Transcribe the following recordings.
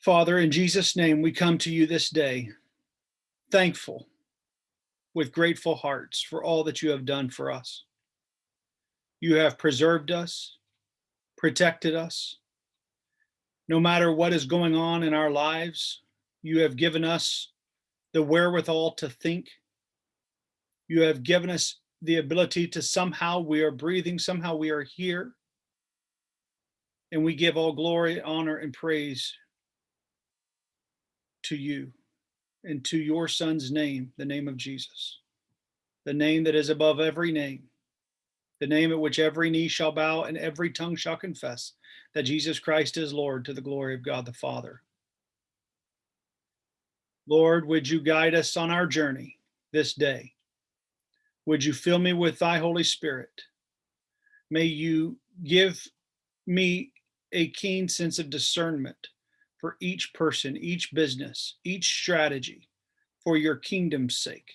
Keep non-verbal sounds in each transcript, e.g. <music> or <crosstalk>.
Father, in Jesus' name, we come to you this day, thankful with grateful hearts for all that you have done for us. You have preserved us, protected us. No matter what is going on in our lives, you have given us the wherewithal to think. You have given us the ability to somehow we are breathing, somehow we are here. And we give all glory, honor, and praise to you and to your son's name, the name of Jesus, the name that is above every name, the name at which every knee shall bow and every tongue shall confess that Jesus Christ is Lord to the glory of God the Father. Lord, would you guide us on our journey this day? Would you fill me with thy Holy Spirit? May you give me a keen sense of discernment for each person, each business, each strategy for your kingdom's sake.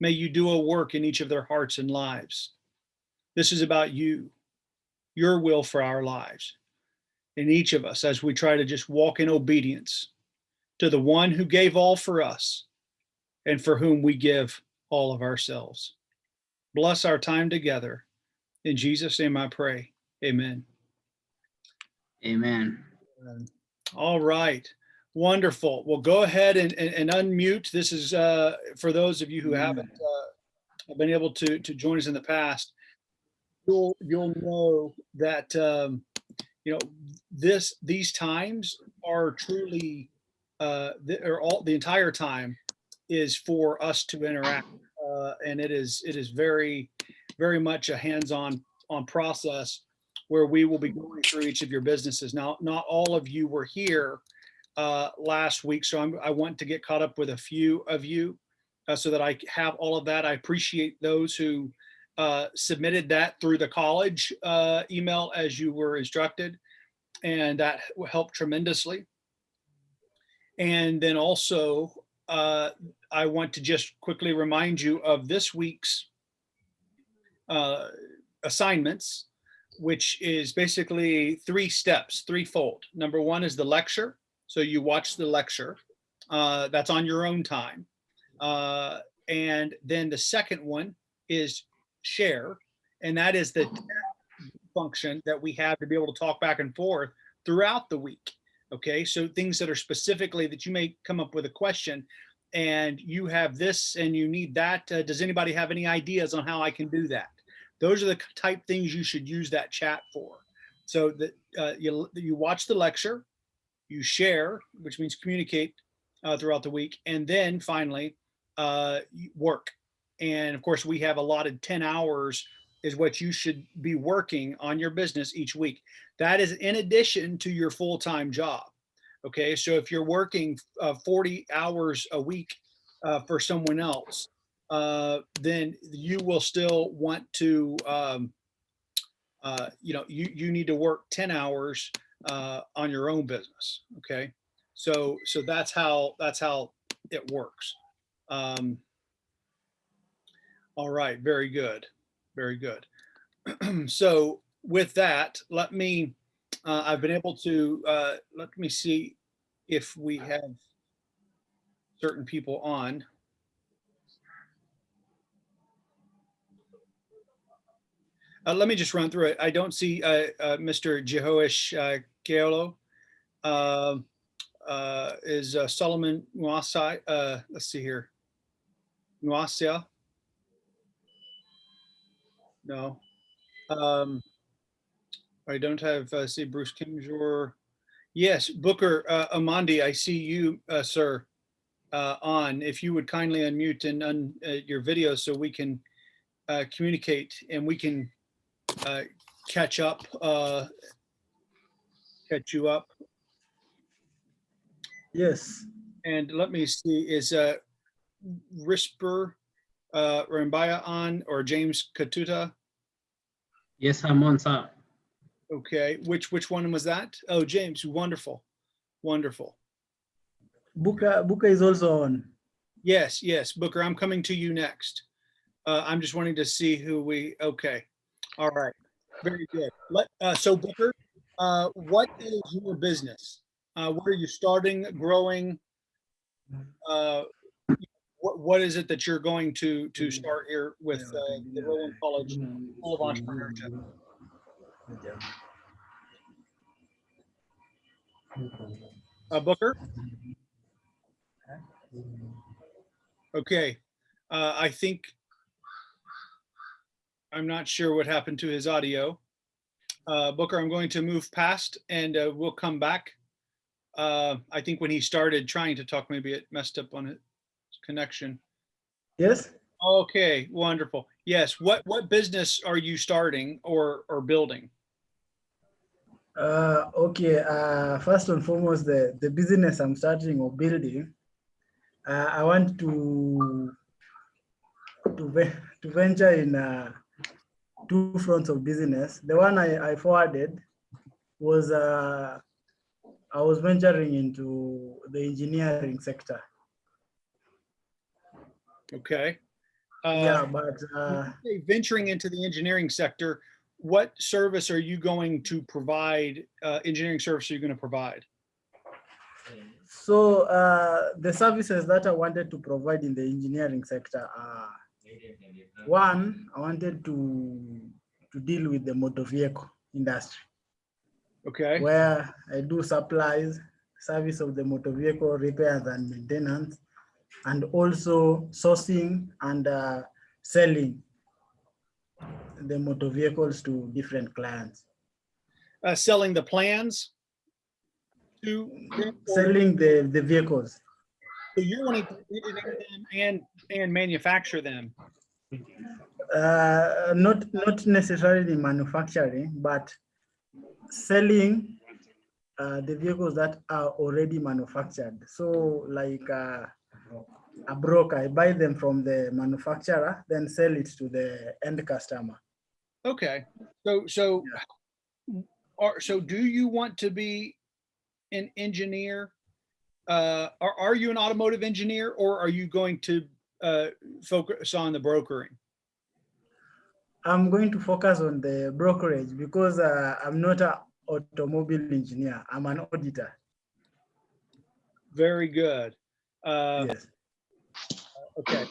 May you do a work in each of their hearts and lives. This is about you, your will for our lives. In each of us, as we try to just walk in obedience to the one who gave all for us and for whom we give all of ourselves. Bless our time together. In Jesus' name I pray. Amen. Amen. All right. Wonderful. Well, go ahead and, and, and unmute. This is uh, for those of you who haven't uh, been able to, to join us in the past. You'll, you'll know that, um, you know, this, these times are truly, uh, the, or all, the entire time is for us to interact. Uh, and it is, it is very, very much a hands-on, on process where we will be going through each of your businesses. Now, not all of you were here uh, last week, so I'm, I want to get caught up with a few of you uh, so that I have all of that. I appreciate those who uh, submitted that through the college uh, email as you were instructed, and that helped tremendously. And then also, uh, I want to just quickly remind you of this week's uh, assignments which is basically three steps, threefold. Number one is the lecture. So you watch the lecture. Uh, that's on your own time. Uh, and then the second one is share. And that is the function that we have to be able to talk back and forth throughout the week. Okay, so things that are specifically that you may come up with a question and you have this and you need that. Uh, does anybody have any ideas on how I can do that? Those are the type things you should use that chat for. So that uh, you, you watch the lecture, you share, which means communicate uh, throughout the week, and then finally uh, work. And of course, we have allotted 10 hours is what you should be working on your business each week. That is in addition to your full-time job. Okay, so if you're working uh, 40 hours a week uh, for someone else, uh, then you will still want to, um, uh, you know, you, you need to work 10 hours uh, on your own business. Okay. So, so that's how, that's how it works. Um, all right. Very good. Very good. <clears throat> so with that, let me, uh, I've been able to, uh, let me see if we have certain people on. Uh, let me just run through it. I don't see uh, uh, Mr. Jehoish uh, Keolo. Uh, uh, is uh, Solomon Nwasai, uh, let's see here. Nwasia? No. Um, I don't have, uh, see Bruce Kimjor. Yes, Booker Amandi, I see you, sir, on. If you would kindly unmute and un, your video so we can communicate and we can uh, catch up, uh, catch you up. Yes, And let me see, is uh, Risper uh, Rambaya on or James Katuta? Yes, I'm on, sir. Okay, which which one was that? Oh, James, wonderful, wonderful. Buka, Buka is also on. Yes, yes, Booker, I'm coming to you next. Uh, I'm just wanting to see who we, okay, all right. Very good. Let, uh, so Booker, uh, what is your business? Uh, what are you starting, growing? Uh, what, what is it that you're going to, to start here with, uh, the Roland College School of Entrepreneurship? Uh, Booker? Okay, I think I'm not sure what happened to his audio. Uh, Booker, I'm going to move past and uh, we'll come back. Uh, I think when he started trying to talk, maybe it messed up on his connection. Yes. Okay, wonderful. Yes, what, what business are you starting or, or building? Uh, okay. Uh, first and foremost, the, the business I'm starting or building, uh, I want to to, to venture in uh, two fronts of business. The one I, I forwarded was uh, I was venturing into the engineering sector. Okay. yeah, Uh, but uh, venturing into the engineering sector, what service are you going to provide, uh, engineering service are you going to provide? so uh, the services that I wanted to provide in the engineering sector are one, I wanted to to deal with the motor vehicle industry Okay, where I do supplies, service of the motor vehicle repairs and maintenance, and also sourcing and uh, selling the motor vehicles to different clients. uh, selling the plans to, Selling the, the vehicles. So you're wanting to engineer them and, and manufacture them. Uh, not not necessarily manufacturing, but selling uh, the vehicles that are already manufactured. So like uh, a broker, I buy them from the manufacturer, then sell it to the end customer. Okay, so, so, are, so do you want to be an engineer? Uh, are, are you an automotive engineer or are you going to, uh, focus on the brokering? I'm going to focus on the brokerage because uh, I'm not an automobile engineer. I'm an auditor. Very good. Uh, yes. okay.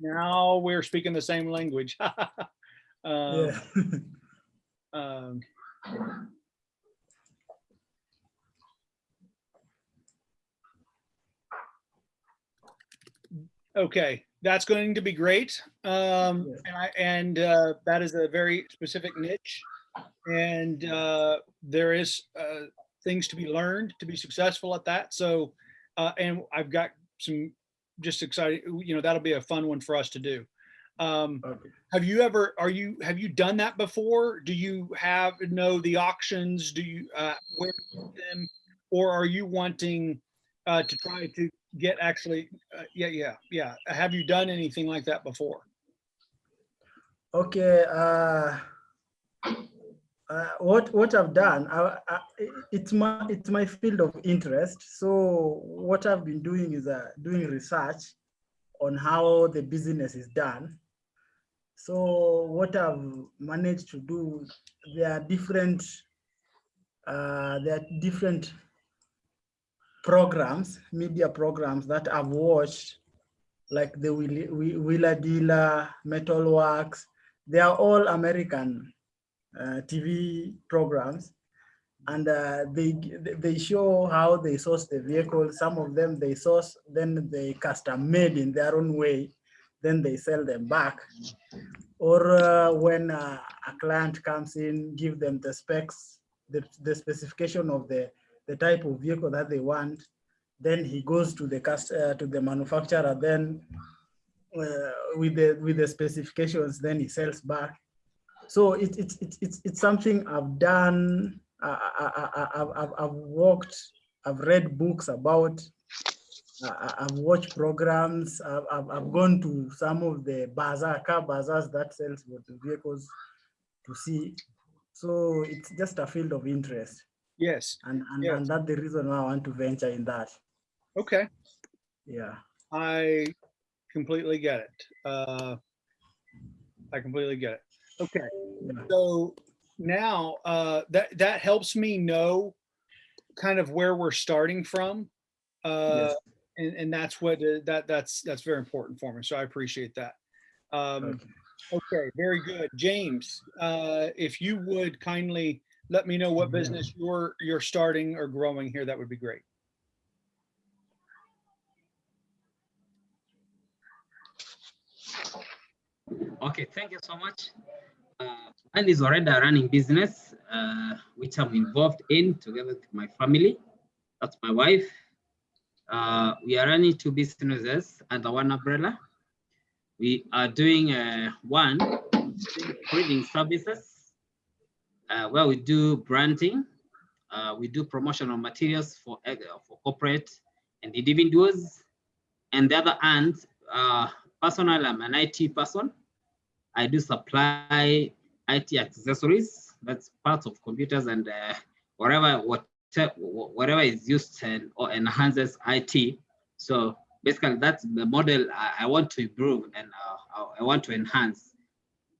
Now we're speaking the same language. <laughs> Um, yeah. <laughs> um, Okay, that's going to be great. Um, and I, and, uh, that is a very specific niche. And, uh, there is, uh, things to be learned to be successful at that. So, uh, and I've got some just excited, you know, that'll be a fun one for us to do. Um, okay. have you ever, are you, have you done that before? Do you have, know the auctions? Do you, uh, where them? Or are you wanting, uh, to try to get actually, uh, yeah, yeah, yeah. Have you done anything like that before? Okay. Uh, uh, what what I've done, I, I, it's my it's my field of interest. So what I've been doing is uh, doing research on how the business is done. So what I've managed to do, there are different uh, there are different programs, media programs that I've watched, like the Wheeler Dealer, Metalworks. They are all American uh, TV programs, and uh, they they show how they source the vehicle. Some of them they source, then they custom made in their own way, then they sell them back. Or uh, when uh, a client comes in, give them the specs, the, the specification of the the type of vehicle that they want. Then he goes to the cust uh, to the manufacturer. Then uh, with the with the specifications, then he sells back. So it, it's it's it's it's something I've done. I, I, I, I've, I've worked. I've read books about. I've watched programs. I've, I've, gone to some of the bazaar car bazaars that sells vehicles to see. So it's just a field of interest, Yes. and and, Yes. and that's the reason why I want to venture in that. Okay. Yeah. I completely get it. Uh, I completely get it. Okay. Yeah. So now uh, that that helps me know kind of where we're starting from. Uh, Yes. and, and that's what uh, that that's that's very important for me. So I appreciate that. Um, Okay. okay, very good. James, uh, if you would kindly let me know what business you're you're starting or growing here, that would be great. Okay, thank you so much. Uh, mine is already a running business, uh, which I'm involved in together with my family. That's my wife. Uh, we are running two businesses under one umbrella. We are doing uh, one breeding services, uh, where we do branding. Uh, we do promotional materials for uh, for corporate and individuals. And the other hand, uh, personal, I'm an IT person. I do supply IT accessories. That's parts of computers and uh, whatever what whatever is used and or enhances IT. So basically, that's the model I, I want to improve and uh, I want to enhance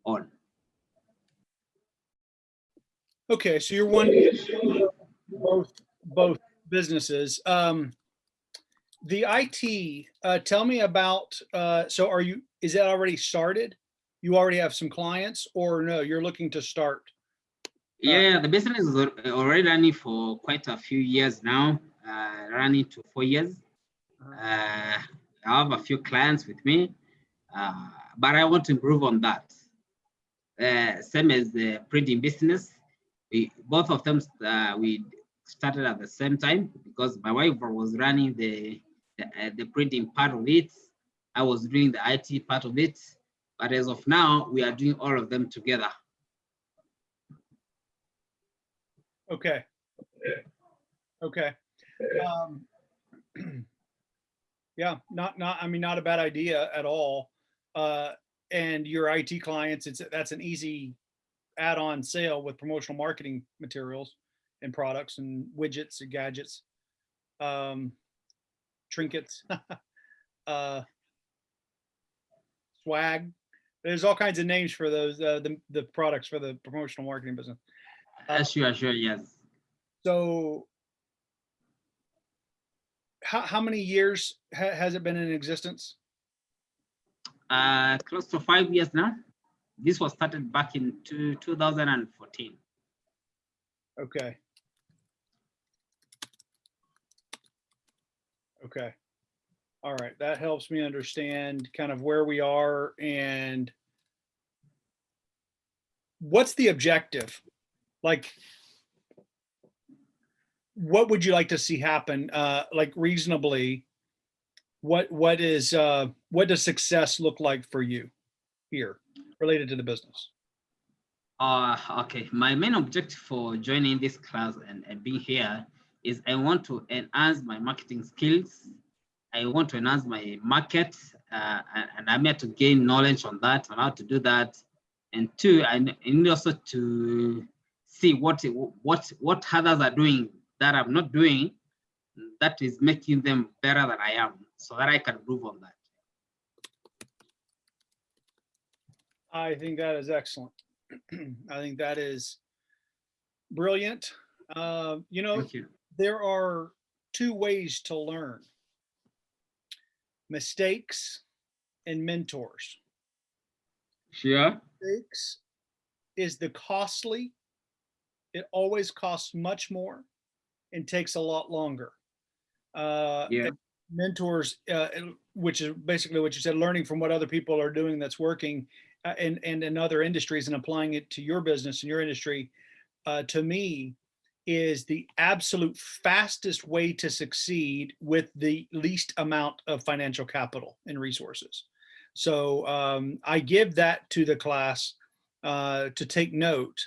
on. Okay, so you're one both both businesses. Um, the IT, uh, tell me about. Uh, so are you? Is that already started? You already have some clients, or no? You're looking to start. Yeah, the business is already running for quite a few years now, uh, running to four years. Uh, I have a few clients with me, uh, but I want to improve on that. Uh, same as the printing business, we both of them uh, we started at the same time because my wife was running the the, uh, the printing part of it. I was doing the IT part of it, but as of now, we are doing all of them together. Okay. Okay. Um, <clears throat> yeah, not not. I mean, not a bad idea at all. Uh, and your IT clients, it's that's an easy add-on sale with promotional marketing materials and products and widgets and gadgets, um, trinkets, <laughs> uh, swag. There's all kinds of names for those uh, the the products for the promotional marketing business. Uh, sure, sure, yes. So how, how many years ha- has it been in existence? Uh, close to five years now. This was started back in two, 2014. Okay. Okay. All right. That helps me understand kind of where we are and what's the objective? Like, what would you like to see happen? Uh, like reasonably, what, what is, uh, what does success look like for you here related to the business? Uh, okay, my main objective for joining this class and, and being here is I want to enhance my marketing skills. I want to enhance my market, uh, and, I'm here to gain knowledge on that, on how to do that. And two, I need also to see what what what others are doing that I'm not doing, that is making them better than I am, so that I can improve on that. I think that is excellent. <clears throat> I think that is brilliant. Uh, you know, you. there are two ways to learn mistakes and mentors. Yeah. Mistakes is the costly, it always costs much more and takes a lot longer. Uh, Yeah. Mentors, uh, which is basically what you said, learning from what other people are doing that's working uh, and, and in other industries and applying it to your business and your industry, uh, to me, is the absolute fastest way to succeed with the least amount of financial capital and resources. So um, I give that to the class uh, to take note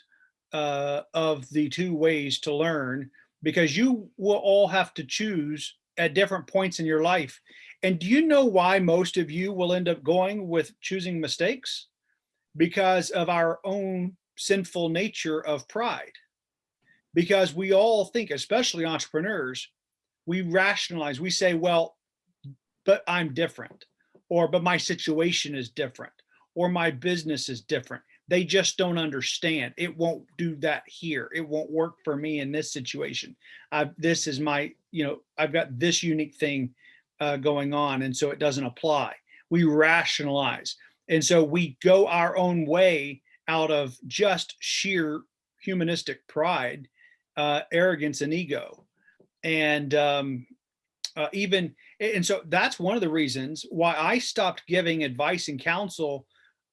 uh, of the two ways to learn because you will all have to choose at different points in your life. And do you know why most of you will end up going with choosing mistakes? Because of our own sinful nature of pride because we all think, especially entrepreneurs, we rationalize, we say, well, but I'm different, or but my situation is different, or my business is different. They just don't understand. It won't do that here. It won't work for me in this situation. I've, this is my, you know, I've got this unique thing uh, going on, and so it doesn't apply. We rationalize, and so we go our own way out of just sheer humanistic pride, uh, arrogance, and ego, and um, uh, even and so that's one of the reasons why I stopped giving advice and counsel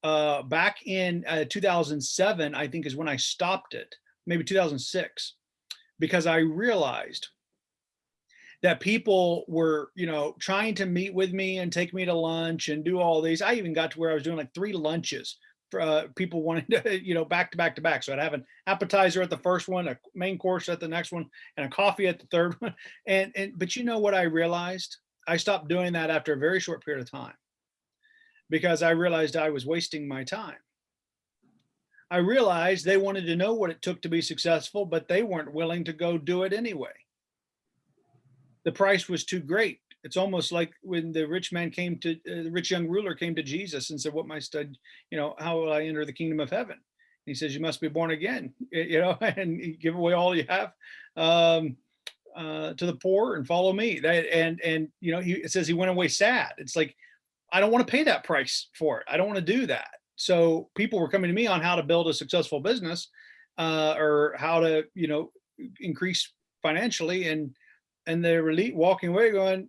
uh, back in uh, 2007. I think is when I stopped it, maybe 2006, because I realized that people were, you know, trying to meet with me and take me to lunch and do all these. I even got to where I was doing like three lunches for uh, people <laughs> wanting to, you know, back to back to back. So I'd have an appetizer at the first one, a main course at the next one, and a coffee at the third <laughs> one. And and but you know what I realized? I stopped doing that after a very short period of time because I realized I was wasting my time. I realized they wanted to know what it took to be successful, but they weren't willing to go do it anyway. The price was too great. It's almost like when the rich man came to uh, the rich young ruler came to Jesus and said, "What my stud, you know, how will I enter the kingdom of heaven?" he says, "You must be born again, <laughs> you know, <laughs> and give away all you have." Um, uh, to the poor and follow me. That and and you know he it says he went away sad. It's like I don't want to pay that price for it. I don't want to do that. So people were coming to me on how to build a successful business uh, or how to you know increase financially and and they were le- walking away going.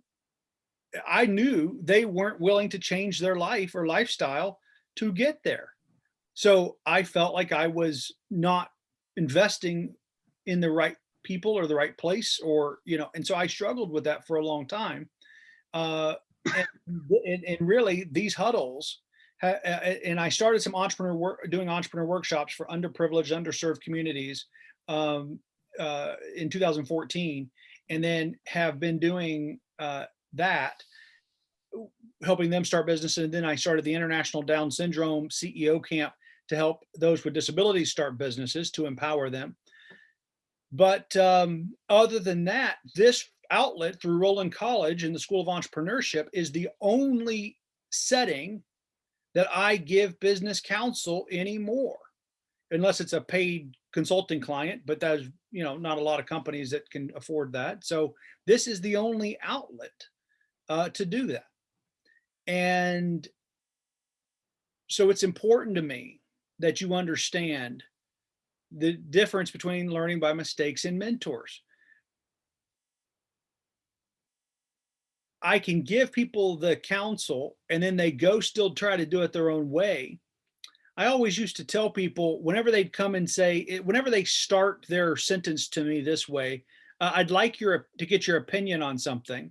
I knew they weren't willing to change their life or lifestyle to get there. So I felt like I was not investing in the right people or the right place or you know and so i struggled with that for a long time uh and, and, and really these huddles and i started some entrepreneur work doing entrepreneur workshops for underprivileged underserved communities um uh in 2014 and then have been doing uh that helping them start business and then i started the international down syndrome ceo camp to help those with disabilities start businesses to empower them. But um, other than that, this outlet through Roland College and the School of Entrepreneurship is the only setting that I give business counsel anymore, unless it's a paid consulting client, but there's you know not a lot of companies that can afford that. So this is the only outlet uh, to do that. And so it's important to me that you understand the difference between learning by mistakes and mentors. I can give people the counsel and then they go still try to do it their own way. I always used to tell people whenever they'd come and say, whenever they start their sentence to me this way, uh, I'd like your to get your opinion on something.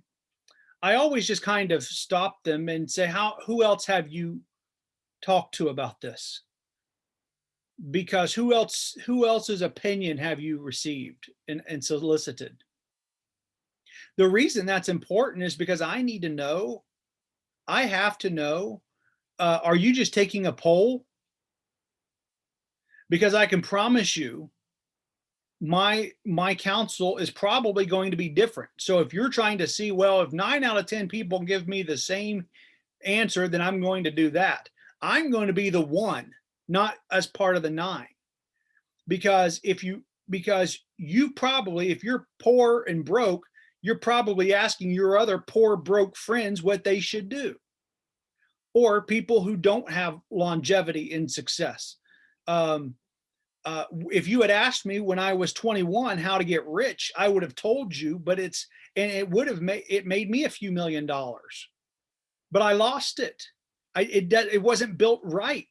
I always just kind of stop them and say, how who else have you talked to about this? because who else who else's opinion have you received and, and solicited the reason that's important is because i need to know i have to know uh, are you just taking a poll because i can promise you my my counsel is probably going to be different so if you're trying to see well if nine out of ten people give me the same answer then i'm going to do that i'm going to be the one not as part of the nine. Because if you, because you probably, if you're poor and broke, you're probably asking your other poor, broke friends what they should do. Or people who don't have longevity in success. Um, uh, if you had asked me when I was 21 how to get rich, I would have told you, but it's, and it would have made, it made me a few million dollars, but I lost it. I, it, it wasn't built right.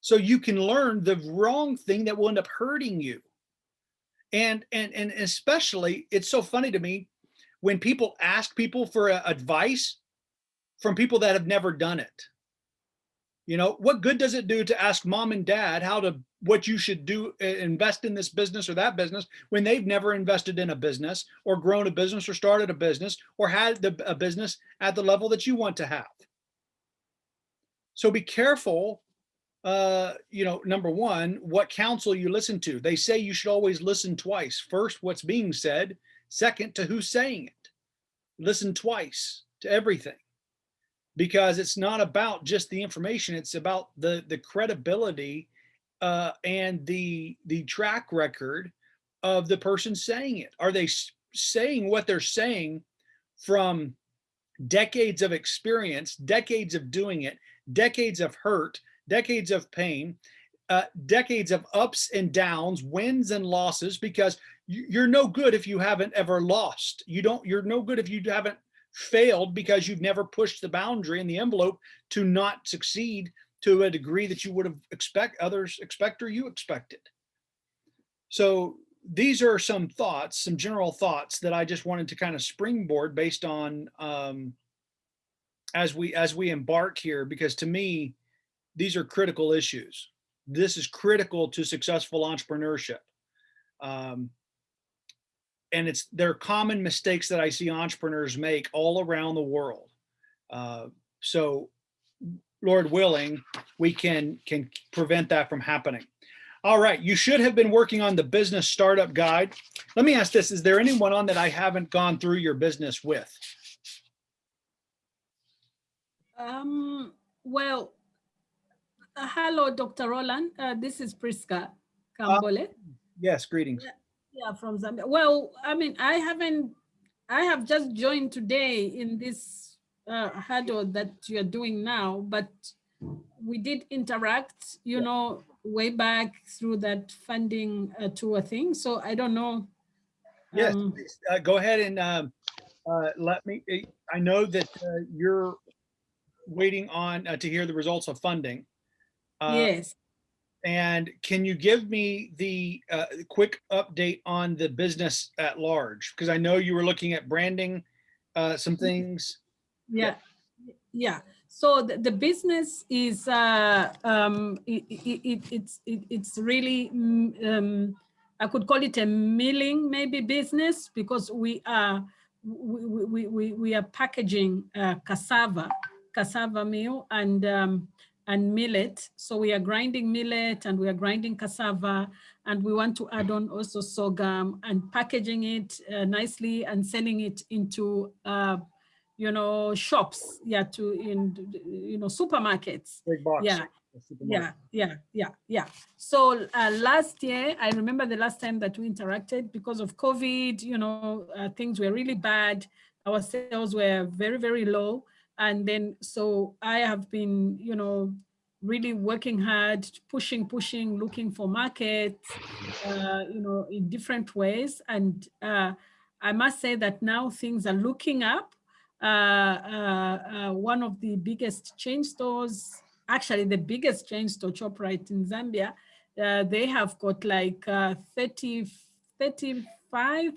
So you can learn the wrong thing that will end up hurting you. And and and especially it's so funny to me when people ask people for advice from people that have never done it. You know, what good does it do to ask mom and dad how to what you should do invest in this business or that business when they've never invested in a business or grown a business or started a business or had the, a business at the level that you want to have. So be careful uh, you know, number one, what counsel you listen to. They say you should always listen twice. First, what's being said. Second, to who's saying it. Listen twice to everything. Because it's not about just the information. It's about the, the credibility uh, and the, the track record of the person saying it. Are they saying what they're saying from decades of experience, decades of doing it, decades of hurt, decades of pain, uh, decades of ups and downs, wins and losses, because you're no good if you haven't ever lost. You don't, you're no good if you haven't failed because you've never pushed the boundary and the envelope to not succeed to a degree that you would have expect others expect or you expected. So these are some thoughts, some general thoughts that I just wanted to kind of springboard based on um, as we as we embark here, because to me, these are critical issues. This is critical to successful entrepreneurship. Um, and it's they're common mistakes that I see entrepreneurs make all around the world. Uh, so, Lord willing, we can can prevent that from happening. All right, you should have been working on the business startup guide. Let me ask this: Is there anyone on that I haven't gone through your business with? Um, well, uh, hello, Dr. Roland. Uh, this is Priska Kambole. Yes, greetings. Yeah, from Zambia. Well, I mean, I haven't, I have just joined today in this uh, huddle that you're doing now, but we did interact, you know, way back through that funding uh, tour thing. So I don't know. Yes, um, uh, go ahead and um, uh, let me, eh, I know that uh, you're waiting on uh, to hear the results of funding. Uh, Yes. And can you give me the uh, quick update on the business at large? Because I know you were looking at branding uh, some things. Yeah, yeah. So the, the business is uh, um, it, it, it, it's it, it's really mm, um, I could call it a milling maybe business because we are we we, we, we are packaging uh, cassava cassava meal and um, and millet. So we are grinding millet and we are grinding cassava and we want to add on also sorghum and packaging it uh, nicely and selling it into uh, you know, shops, yeah, to in, you know, supermarkets. Big box. Yeah, yeah, yeah, yeah, yeah. So uh, last year, I remember the last time that we interacted because of COVID, you know, uh, things were really bad. Our sales were very, very low. And then, so I have been, you know, really working hard, pushing, pushing, looking for markets, uh, you know, in different ways. And uh, I must say that now things are looking up. Uh, uh, uh, one of the biggest chain stores, actually the biggest chain store, ShopRite in Zambia, uh, they have got like uh, 30, 35,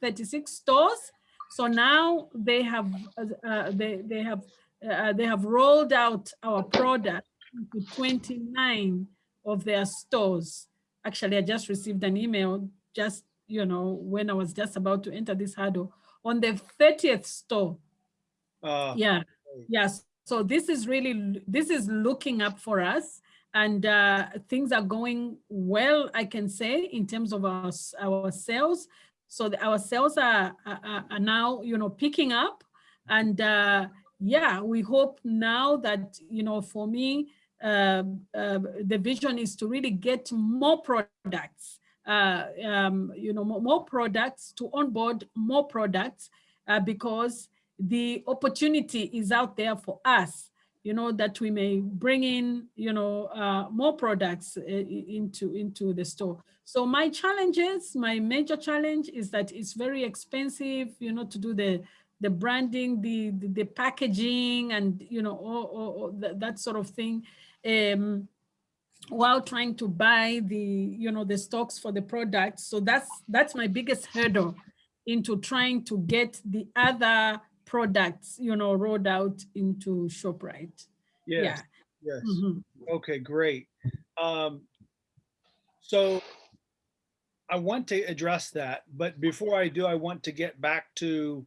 36 stores. So now they have uh, they they have uh, they have rolled out our product to 29 of their stores. Actually, I just received an email just you know when I was just about to enter this hurdle on the 30th store. Uh, yeah. Yes so this is really this is looking up for us and uh, things are going well i can say in terms of our, our sales so the, our sales are, are are now you know picking up. And uh, yeah we hope now that you know for me uh, uh, the vision is to really get more products uh, um, you know more, more products to onboard more products uh, because the opportunity is out there for us, you know, that we may bring in, you know, uh, more products uh, into, into the store. So my challenges, my major challenge is that it's very expensive, you know, to do the, the branding, the, the, the packaging and, you know, all, all, all that, that sort of thing. Um, while trying to buy the, you know, the stocks for the products. So that's, that's my biggest hurdle into trying to get the other products, you know, rolled out into ShopRite. yes, Yeah. yes. Mhm. Okay, great. Um, so I want to address that, but before I do, I want to get back to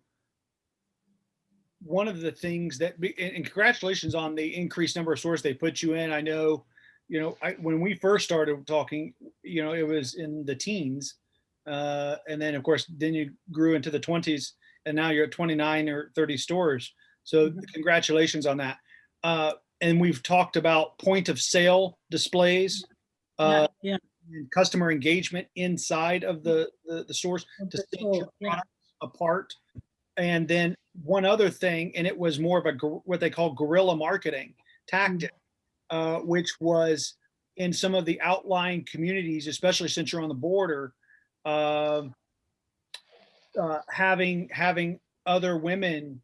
one of the things that, be- and and congratulations on the increased number of stores they put you in. I know, you know, I, when we first started talking, you know, it was in the teens. Uh, and then of course, then you grew into the twenties and now you're at 29 or 30 stores. So Mhm. congratulations on that. Uh, and we've talked about point of sale displays, uh, Yeah, and customer engagement inside of the, the, the stores to stand your store, yeah. products apart. And then one other thing, and it was more of a, what they call guerrilla marketing tactic, uh, which was in some of the outlying communities, especially since you're on the border, um, uh, having, having other women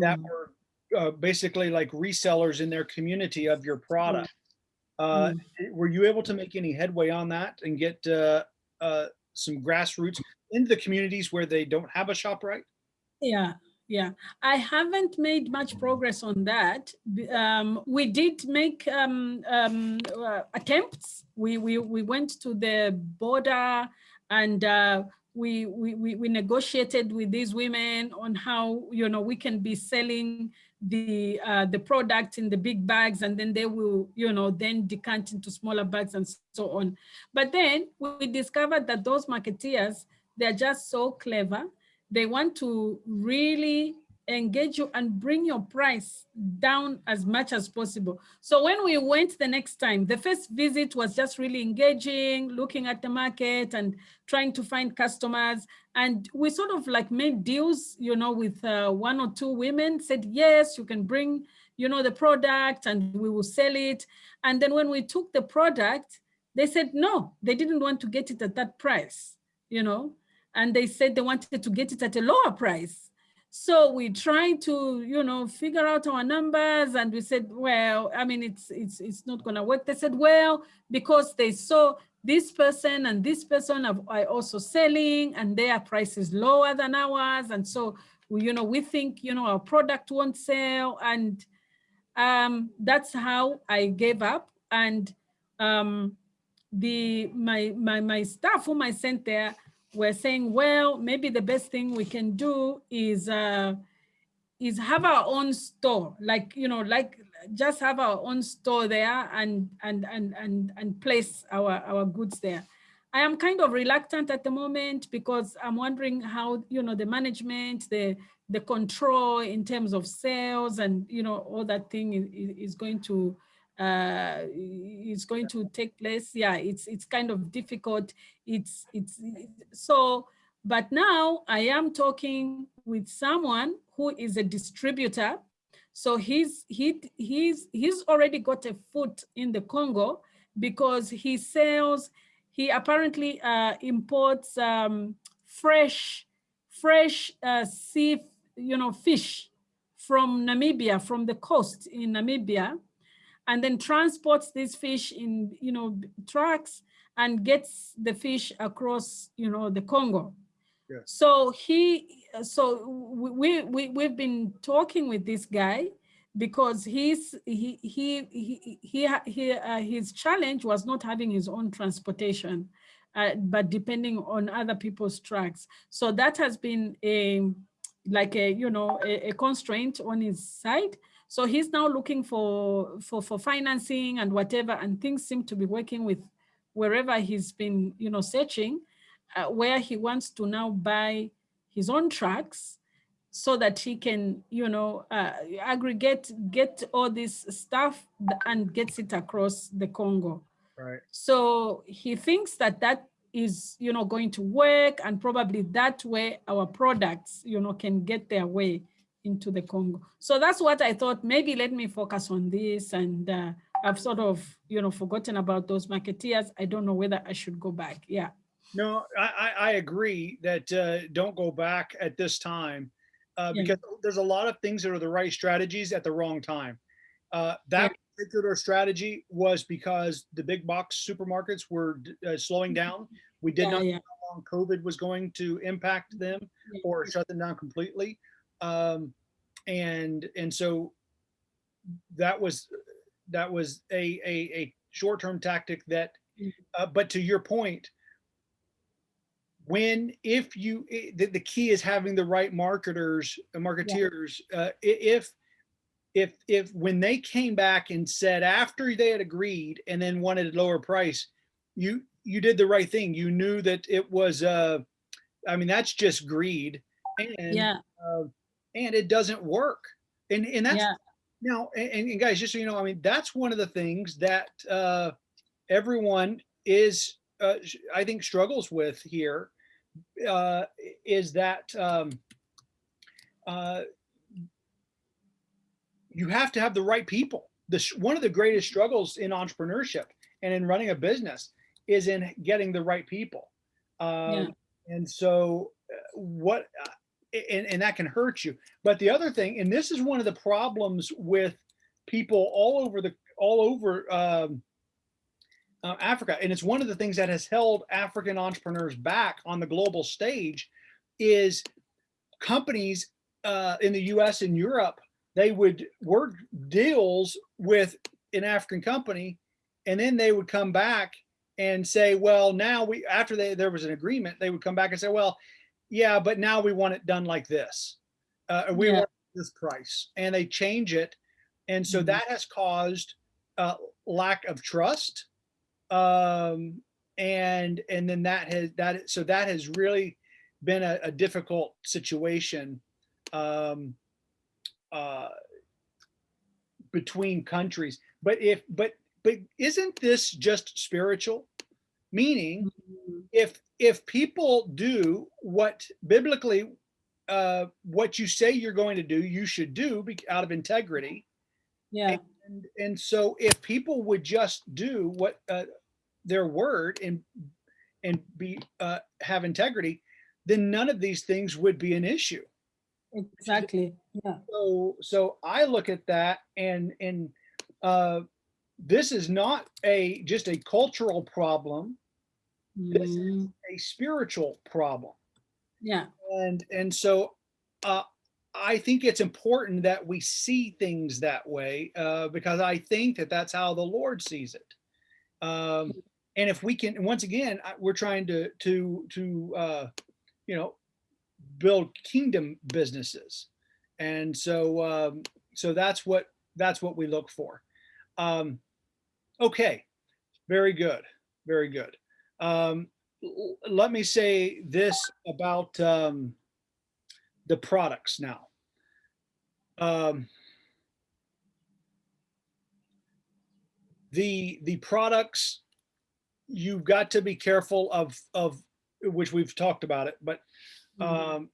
that Mm. were uh, basically like resellers in their community of your product. Uh, were you able to make any headway on that and get uh, uh, some grassroots into the communities where they don't have a ShopRite? Yeah, yeah. I haven't made much progress on that. Um, we did make um, um, uh, attempts. We, we, we went to the border and uh, we, we, we, negotiated with these women on how, you know, we can be selling the uh, the product in the big bags and then they will, you know, then decant into smaller bags and so on. But then we discovered that those marketeers, they're just so clever they want to really engage you and bring your price down as much as possible. So when we went the next time, the first visit was just really engaging, looking at the market and trying to find customers. And we sort of like made deals, you know, with uh, one or two women said, yes, you can bring, you know, the product and we will sell it. And then when we took the product, they said, no, they didn't want to get it at that price, you know, and they said they wanted to get it at a lower price. So we tried to, you know, figure out our numbers and we said, well, I mean, it's it's it's not gonna work. They said, well, because they saw this person and this person are also selling and their price is lower than ours. And so, we, you know, we think, you know, our product won't sell. And um, that's how I gave up. And um, the my my my staff whom I sent there were saying, well, maybe the best thing we can do is uh, is have our own store, like you know, like just have our own store there and and and and and place our our goods there. I am kind of reluctant at the moment because I'm wondering how you know the management, the the control in terms of sales and you know all that thing is, is going to uh is going to take place. Yeah it's it's kind of difficult. It's it's so but now i am talking with someone who is a distributor. So he's he he's he's already got a foot in the congo because he sells he apparently uh imports um fresh fresh uh sea you know fish from namibia from the coast in namibia and then transports these fish in, you know, trucks and gets the fish across, you know, the Congo. Yeah. So he, so we, we, we've been talking with this guy because he's, he, he, he, he, he uh, his challenge was not having his own transportation, uh, but depending on other people's trucks. So that has been a, like a, you know, a, a constraint on his side. So he's now looking for, for, for financing and whatever, and things seem to be working with wherever he's been, you know, searching, uh, where he wants to now buy his own trucks so that he can, you know, uh, aggregate, get all this stuff and gets it across the Congo. Right. So he thinks that that is, you know, going to work and probably that way our products, you know, can get their way into the Congo. So that's what I thought, maybe let me focus on this. And uh, I've sort of, you know, forgotten about those marketeers. I don't know whether I should go back. Yeah. No, I, I, I agree that uh, don't go back at this time uh, Yeah. because there's a lot of things that are the right strategies at the wrong time. Uh, that particular strategy was because the big box supermarkets were uh, slowing down. We did Yeah, not know how long COVID was going to impact them Yeah. or shut them down completely. Um, and and so that was that was a a, a short-term tactic that Mhm. uh, but to your point when if you the, the key is having the right marketers uh, marketeers uh, if if if when they came back and said after they had agreed and then wanted a lower price you you did the right thing you knew that it was uh i mean that's just greed and Yeah. uh, and it doesn't work And, and that's, Yeah, now, and, and guys, just so you know, I mean, that's one of the things that uh, everyone is, uh, I think, struggles with here uh, is that um, uh, you have to have the right people. The one of the greatest struggles in entrepreneurship and in running a business is in getting the right people. Um, And so, uh, what, uh, and, and that can hurt you. But the other thing, and this is one of the problems with people all over the all over um, uh, Africa, and it's one of the things that has held African entrepreneurs back on the global stage, is companies uh, in the U.S. and Europe they would work deals with an African company, and then they would come back and say, well, now we after they there was an agreement, they would come back and say, well, yeah, but now we want it done like this. Uh, we Yeah. want this price, and they change it, and so Mhm. that has caused uh, lack of trust, um, and and then that has that so that has really been a, a difficult situation um, uh, between countries. But if but but isn't this just spiritual? Meaning, Mhm. If if people do what biblically uh what you say you're going to do you should do be- out of integrity. Yeah, and and so if people would just do what uh, their word and and be uh have integrity then none of these things would be an issue. Exactly. Yeah, so so i look at that and and uh this is not a just a cultural problem This is- Mhm. a spiritual problem. Yeah, and and so uh i think it's important that we see things that way uh because i think that that's how the lord sees it. Um and if we can once again we're trying to to to uh you know build kingdom businesses. And so um so that's what that's what we look for. Um okay very good very good um let me say this about um, the products now. Um, the the products you've got to be careful of of which we've talked about it, but Mhm. um,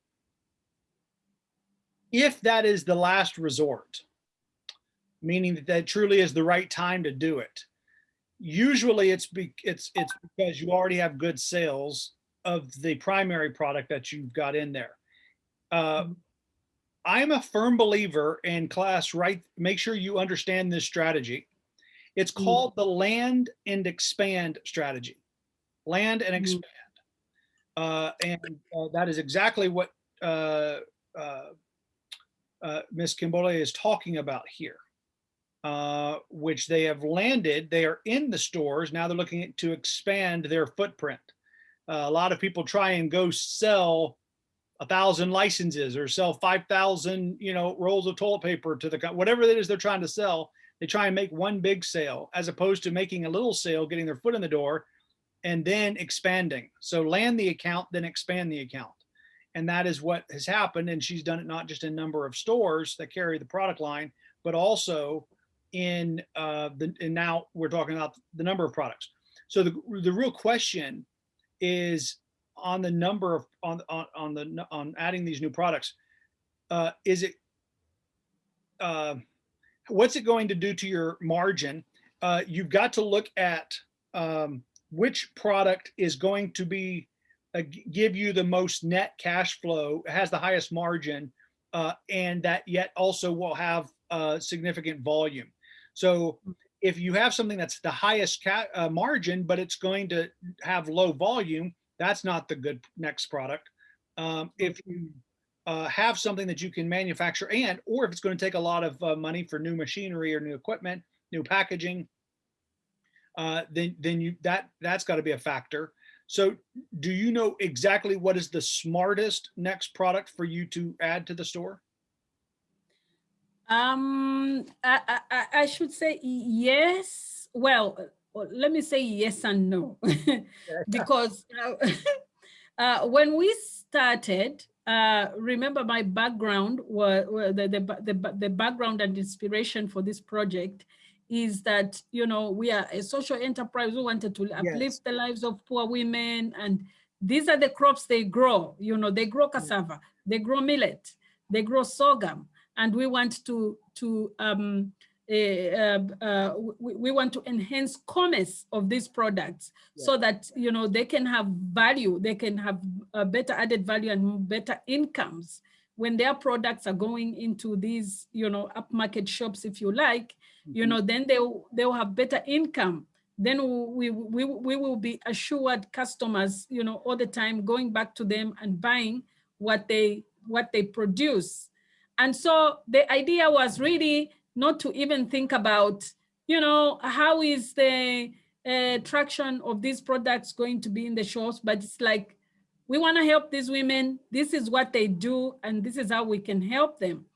if that is the last resort, meaning that that truly is the right time to do it, usually it's be, it's it's because you already have good sales of the primary product that you've got in there. Uh, Mhm. I'm a firm believer in class, right? Make sure you understand this strategy. It's Mm. called the land and expand strategy. Land and Mm. expand. Uh, and uh, that is exactly what uh, uh, uh, Ms. Kimbole is talking about here, uh, which they have landed. They are in the stores. Now they're looking to expand their footprint. Uh, a lot of people try and go sell a thousand licenses or sell 5,000, you know, rolls of toilet paper to the, whatever it is they're trying to sell. They try and make one big sale as opposed to making a little sale, getting their foot in the door and then expanding. So land the account, then expand the account. And that is what has happened. And she's done it not just in number of stores that carry the product line, but also in uh, the, and now we're talking about the number of products. So the, the real question is on the number of, on, on, on the, on adding these new products. Uh, is it, uh, what's it going to do to your margin? Uh, you've got to look at um, which product is going to be uh, give you the most net cash flow, has the highest margin, uh, and that yet also will have uh, significant volume. So if you have something that's the highest uh, margin, but it's going to have low volume, that's not the good next product. Um, if you uh, have something that you can manufacture and, or if it's going to take a lot of uh, money for new machinery or new equipment, new packaging, uh, then then you that that's got to be a factor. So, do you know exactly what is the smartest next product for you to add to the store? Um, I, I, I- should say yes. Well, uh, let me say yes and no, <laughs> because uh, <laughs> uh, when we started, uh, remember my background was the, the, the, the background and inspiration for this project is that, you know, we are a social enterprise. We wanted to uplift Yes. the lives of poor women. And these are the crops they grow. You know, they grow cassava, they grow millet, they grow sorghum. And we want to, to um, uh, uh, we, we want to enhance commerce of these products so that, you know, they can have value, they can have a better added value and better incomes when their products are going into these, you know, upmarket shops, if you like, you know, then they'll, they'll have better income. Then we, we, we will be assured customers, you know, all the time going back to them and buying what they, what they produce. And so the idea was really not to even think about, you know, how is the uh, traction of these products going to be in the shops, but it's like, we want to help these women. This is what they do, and this is how we can help them.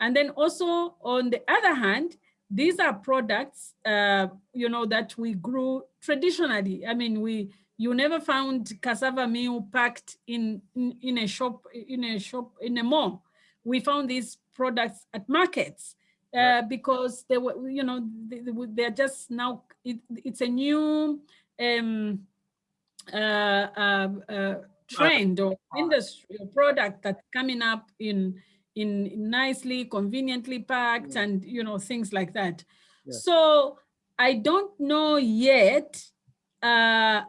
And then also, on the other hand, these are products, uh, you know, that we grew traditionally. I mean, we you never found cassava meal packed in, in in a shop in a shop in a mall. We found these products at markets uh, Right. because they were, you know, they, they're just now. It, it's a new um, uh, uh, uh, trend or industry or product that's coming up in in nicely conveniently packed and you know things like that Yes. so i don't know yet uh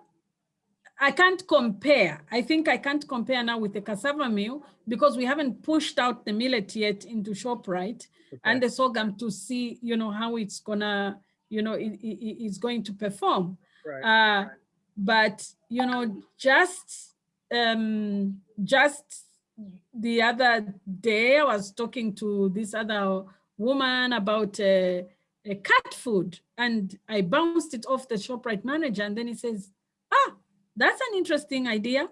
i can't compare. I think i can't compare now with the cassava meal because we haven't pushed out the millet yet into ShopRite. And the sorghum to see you know how it's gonna you know it, it- it- it's going to perform. Right. uh, but you know, just um, just the other day, I was talking to this other woman about uh, a cat food, and I bounced it off the ShopRite manager, and then he says, "Ah, that's an interesting idea.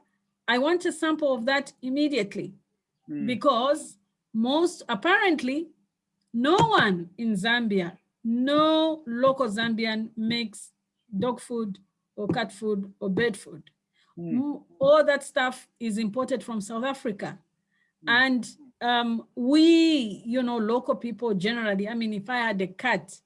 I want a sample of that immediately." Hmm. because most apparently no one in Zambia, no local Zambian makes dog food or cat food or bird food. Mm, All that stuff is imported from South Africa. Hmm. And um, we, you know, local people generally, I mean, if I had a cat,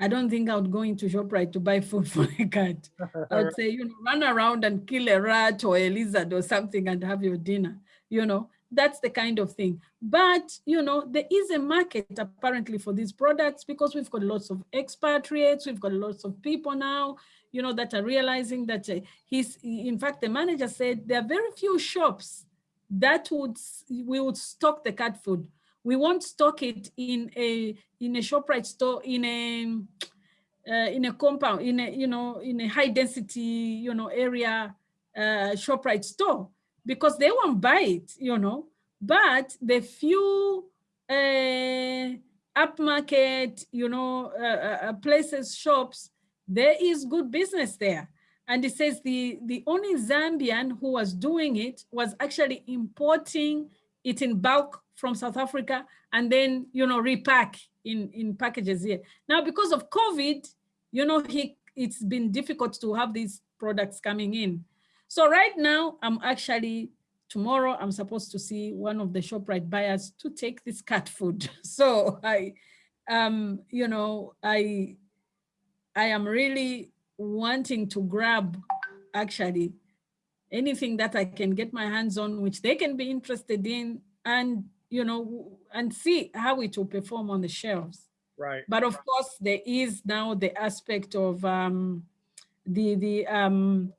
I don't think I would go into ShopRite to buy food <laughs> for a cat. I would say, you know, run around and kill a rat or a lizard or something and have your dinner, you know, that's the kind of thing. But, you know, there is a market apparently for these products because we've got lots of expatriates, we've got lots of people now, you know, that are realizing that uh, he's, in fact, the manager said there are very few shops that would, we would stock the cat food. We won't stock it in a, in a ShopRite store, in a, uh, in a compound, in a, you know, in a high density, you know, area uh, ShopRite store because they won't buy it, you know. But the few uh, upmarket, you know, uh, uh, places, shops, there is good business there. And it says the, the only Zambian who was doing it was actually importing it in bulk from South Africa and then, you know, repack in, in packages here. Now, because of COVID, you know, he, it's been difficult to have these products coming in. So right now, I'm actually, tomorrow, I'm supposed to see one of the ShopRite buyers to take this cat food. <laughs> So I, um, you know, I, I am really wanting to grab actually anything that I can get my hands on, which they can be interested in and, you know, and see how it will perform on the shelves. Right. But of course, there is now the aspect of um, the the um,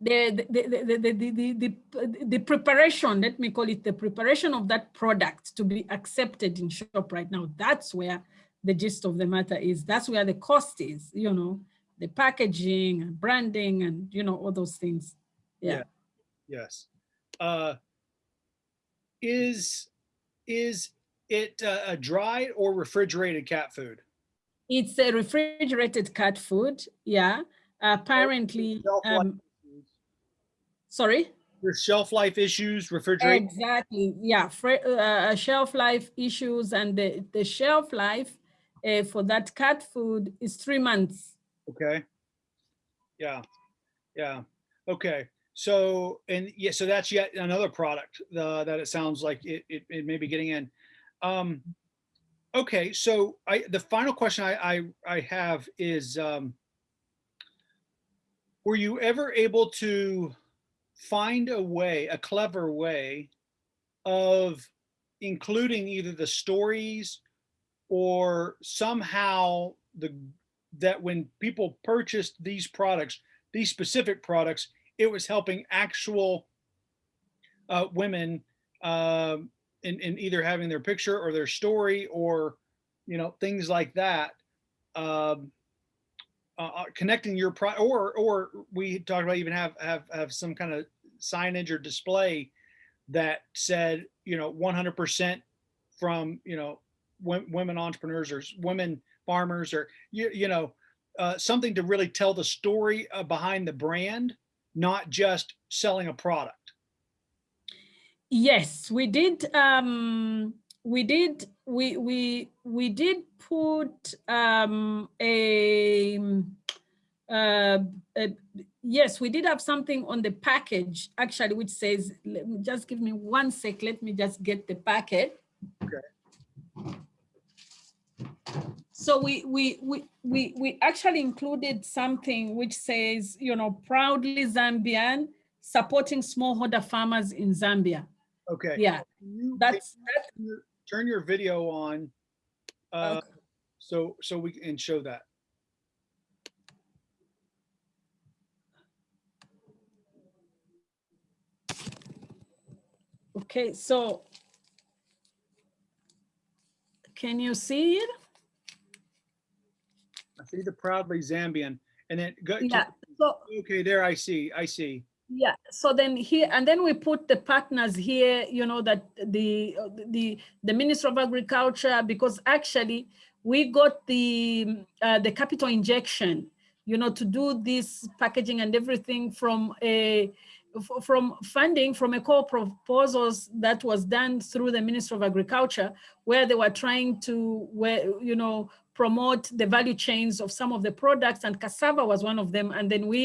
the the the, the, the, the, the the preparation. Let me call it the preparation of that product to be accepted in ShopRite now. That's where the gist of the matter is. That's where the cost is. You know, the packaging and branding and you know all those things. Yeah. Yes. Uh, is is it uh, a dried or refrigerated cat food? It's a refrigerated cat food. Yeah. Apparently, um, sorry. There's shelf life issues, refrigerated. Exactly. Yeah. Fre- uh, shelf life issues and the, the shelf life uh, for that cat food is three months. Okay. Yeah. Yeah. Okay. So, and yeah, so that's yet another product uh, that it sounds like it, it, it may be getting in. Um, okay, so I the final question I I, I have is, um, were you ever able to find a way, a clever way, of including either the stories or somehow the that when people purchased these products, these specific products, it was helping actual uh, women um, in, in either having their picture or their story or you know things like that. Um, uh, uh, connecting your pro or or we talked about even have have have some kind of signage or display that said you know 100% from you know wo- women entrepreneurs or women farmers or you, you know uh, something to really tell the story uh, behind the brand not just selling a product Yes, we did. Um, we did. We we we did put um, a, uh, a. Yes, we did have something on the package actually, which says. Let me just give me one sec. Let me just get the packet. Okay. So we we we we we actually included something which says, you know, proudly Zambian, supporting smallholder farmers in Zambia. okay Yeah, you- that's you turn your- turn your video on uh, Okay. so so we can show that Okay, so can you see it? See the proudly zambian. And then go to- Yeah, so okay there i see i see. Yeah, so then here and then we put the partners here, you know, that the the the Minister of Agriculture, because actually we got the uh, the capital injection, you know, to do this packaging and everything from a from funding from a core proposals that was done through the Minister of Agriculture, where they were trying to, where you know, promote the value chains of some of the products, and cassava was one of them. And then we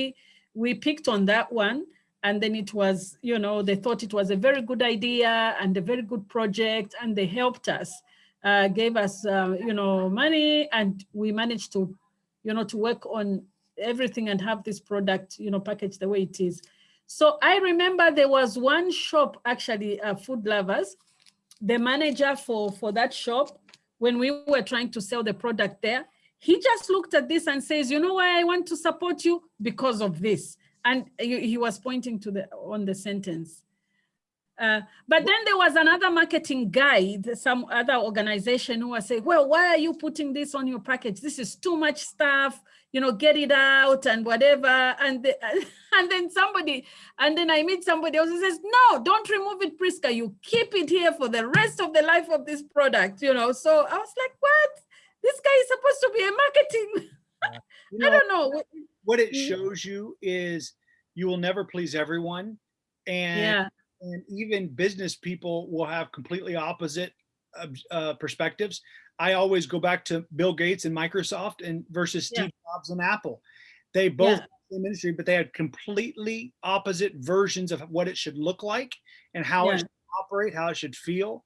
we picked on that one, and then it was, you know, they thought it was a very good idea and a very good project, and they helped us, uh, gave us, uh, you know, money, and we managed to, you know, to work on everything and have this product, you know, packaged the way it is. So I remember there was one shop, actually, uh, Food Lovers, the manager for, for that shop, when we were trying to sell the product there, he just looked at this and says, you know why I want to support you? Because of this. And he, was pointing to the on the sentence. Uh, but then there was another marketing guide, some other organization who was saying, well, why are you putting this on your package? This is too much stuff, you know, get it out and whatever. And, the, <laughs> and then somebody, and then I meet somebody else who says, no, don't remove it, Priska. You keep it here for the rest of the life of this product, you know? So I was like, what? This guy is supposed to be a marketing. <laughs> You I don't know. what it Mm. shows you is you will never please everyone and Yeah, and even business people will have completely opposite ob- uh, perspectives i always go back to bill gates and microsoft and versus Yeah. steve jobs and apple they both Yeah. the industry but they had completely opposite versions of what it should look like and how Yeah. it should operate how it should feel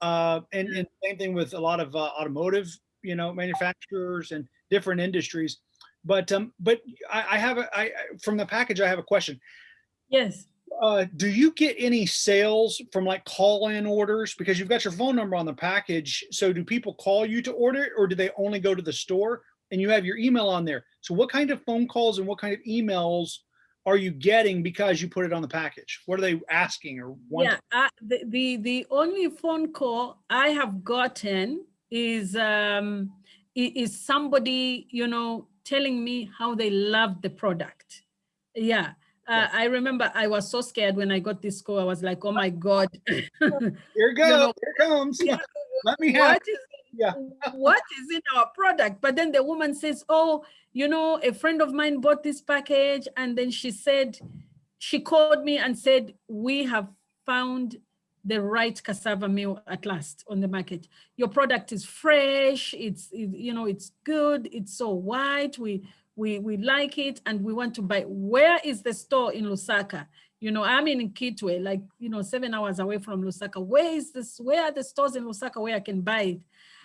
uh, and, and same thing with a lot of uh, automotive you know manufacturers and different industries but um but i, I have a I- from the package i have a question yes. Uh, do you get any sales from like call-in orders because you've got your phone number on the package? So do people call you to order it, or do they only go to the store and you have your email on there? So what kind of phone calls and what kind of emails are you getting because you put it on the package? What are they asking or wanting? Yeah, uh, the, the the only phone call I have gotten is um is somebody you know telling me how they love the product. Yeah. Uh, I remember I was so scared when I got this call. I was like, "Oh my God, <laughs> Here goes. know, Here comes. Yeah. <laughs> Let me have. what is <laughs> Yeah. what is in our product but then the woman says oh you know a friend of mine bought this package and then she said she called me and said we have found the right cassava meal at last on the market your product is fresh it's it- you know it's good it's so white we we, we like it and we want to buy. Where is the store in Lusaka? You know, I'm in Kitwe, like, you know, seven hours away from Lusaka. Where is this, where are the stores in Lusaka where I can buy it?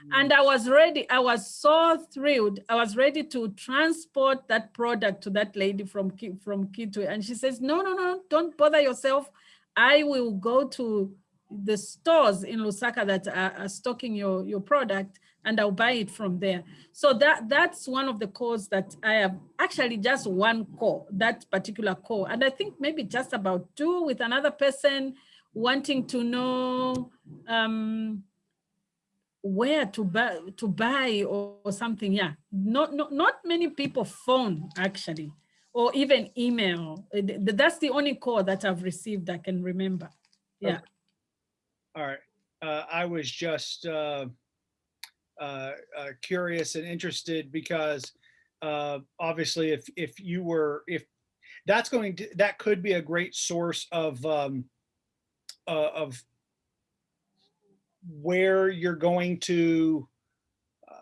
Mm. And I was ready, I was so thrilled. I was ready to transport that product to that lady from, from Kitwe. And she says, no, no, no, don't bother yourself. I will go to the stores in Lusaka that are, are stocking your, your product and I'll buy it from there. So that that's one of the calls that I have actually just one call, that particular call. And I think maybe just about two with another person wanting to know um, where to buy to buy or, or something. Yeah, not, not not many people phone actually, or even email. Th- That's the only call that I've received I can remember. Yeah. All right. Uh, I was just uh, uh, uh, curious and interested because uh, obviously if if you were if that's going to that could be a great source of um, uh, of where you're going to uh,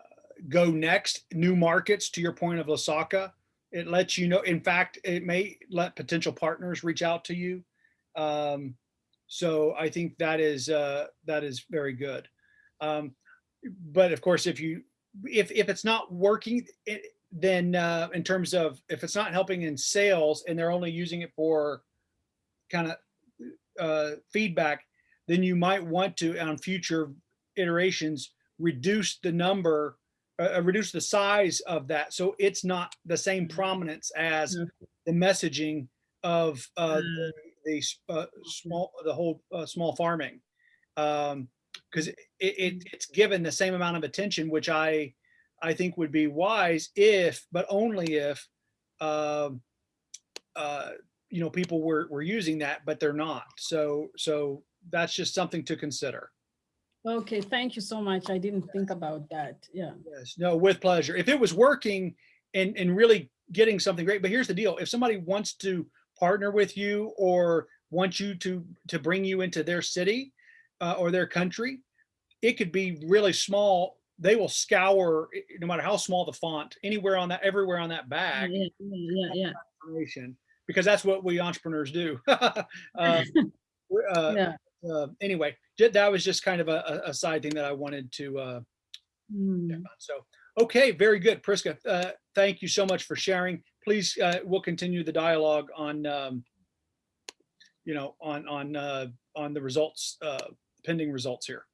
go next, new markets. To your point of Lusaka, it lets you know. In fact, it may let potential partners reach out to you. Um, so I think that is uh, that is very good. Um, but of course, if you if if it's not working, it, then uh, in terms of if it's not helping in sales and they're only using it for kind of uh, feedback, then you might want to on future iterations reduce the number, uh, uh, reduce the size of that so it's not the same prominence as Mhm. the messaging of uh, the, the uh, small the whole uh, small farming. Um, because it, it it's given the same amount of attention, which I I think would be wise if, but only if, um, uh, you know, people were were using that, but they're not. So so that's just something to consider. Okay, thank you so much. I didn't think about that. Yeah. Yes, no, with pleasure. If it was working and and really getting something great, but here's the deal: if somebody wants to partner with you or wants you to to bring you into their city uh, or their country, it could be really small. They will scour, no matter how small the font, anywhere on that, everywhere on that Yeah, bag, yeah, yeah, yeah. information, because that's what we entrepreneurs do. <laughs> Um, <laughs> uh, yeah. uh, anyway, that was just kind of a, a- side thing that I wanted to. Uh, Mm. so, okay, very good. Priska, uh, thank you so much for sharing. Please, uh, we'll continue the dialogue on, um, you know, on, on, uh, on the results, uh, pending results here.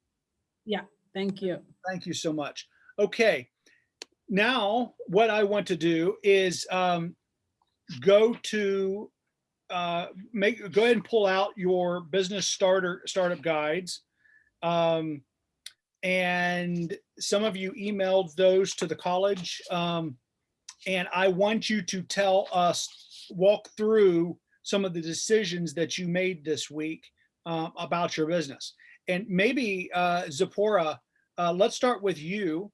Yeah, thank you. Thank you so much. Okay. Now, what I want to do is um, go to uh, make go ahead and pull out your business starter startup guides. Um, and some of you emailed those to the college. Um, and I want you to tell us, walk through some of the decisions that you made this week uh, about your business. And maybe uh, Zipporah, uh, let's start with you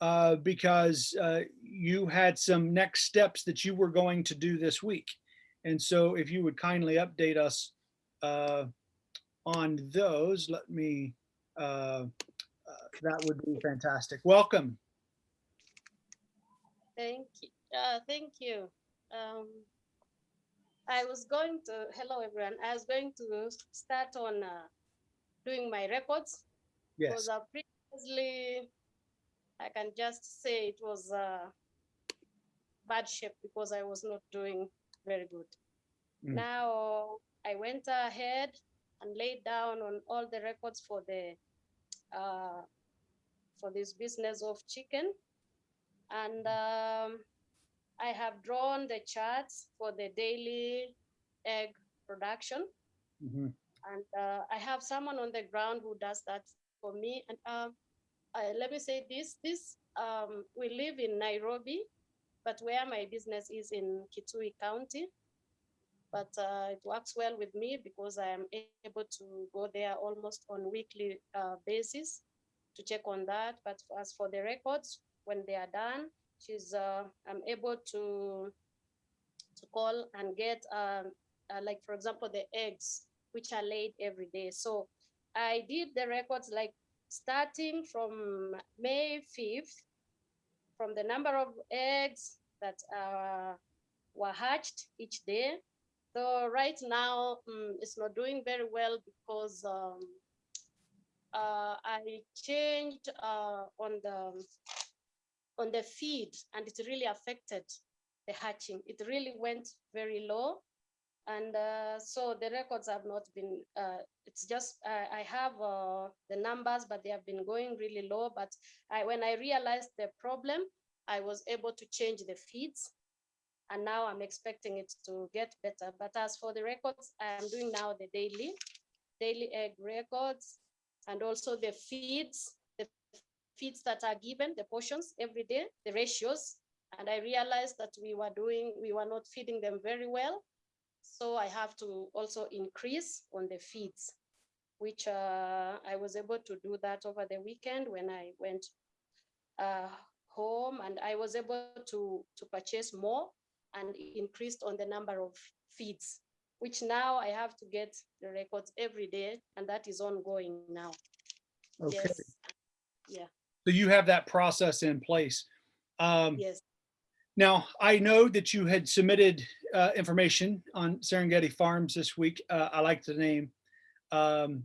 uh, because uh, you had some next steps that you were going to do this week. And so if you would kindly update us uh, on those, let me, uh, that would be fantastic. Welcome. Thank you. Thank you. Um, I was going to, hello everyone. I was going to start on doing my records. Yes. Because uh, previously, I can just say it was uh, bad shape because I was not doing very good. Mm. Now I went ahead and laid down on all the records for the uh, for this business of chicken, and um, I have drawn the charts for the daily egg production Mhm. And uh, I have someone on the ground who does that for me. And um, uh, let me say this: this um, we live in Nairobi, but where my business is in Kitui County. But uh, it works well with me because I am able to go there almost on weekly uh, basis to check on that. But as for the records, when they are done, she's uh, I'm able to to call and get um, uh, like for example the eggs which are laid every day. So I did the records like starting from May 5th, from the number of eggs that uh, were hatched each day. So right now, mm, it's not doing very well because um, uh, I changed uh, on the on the feed, and it really affected the hatching. It really went very low, and uh, so the records have not been. Uh, it's just uh, I have uh, the numbers, but they have been going really low. But I, when I realized the problem, I was able to change the feeds, and now I'm expecting it to get better. But as for the records, I am doing now the daily, daily egg records, and also the feeds, the feeds that are given, the portions every day, the ratios. And I realized that we were doing, we were not feeding them very well. So I have to also increase on the feeds, which uh, I was able to do that over the weekend when I went uh, home and I was able to, to purchase more and increased on the number of feeds, which now I have to get the records every day and that is ongoing now. Okay, Yes. Yeah, so you have that process in place. Um, yes. Now, I know that you had submitted uh, information on Serengeti Farms this week. Uh, I like the name. Um,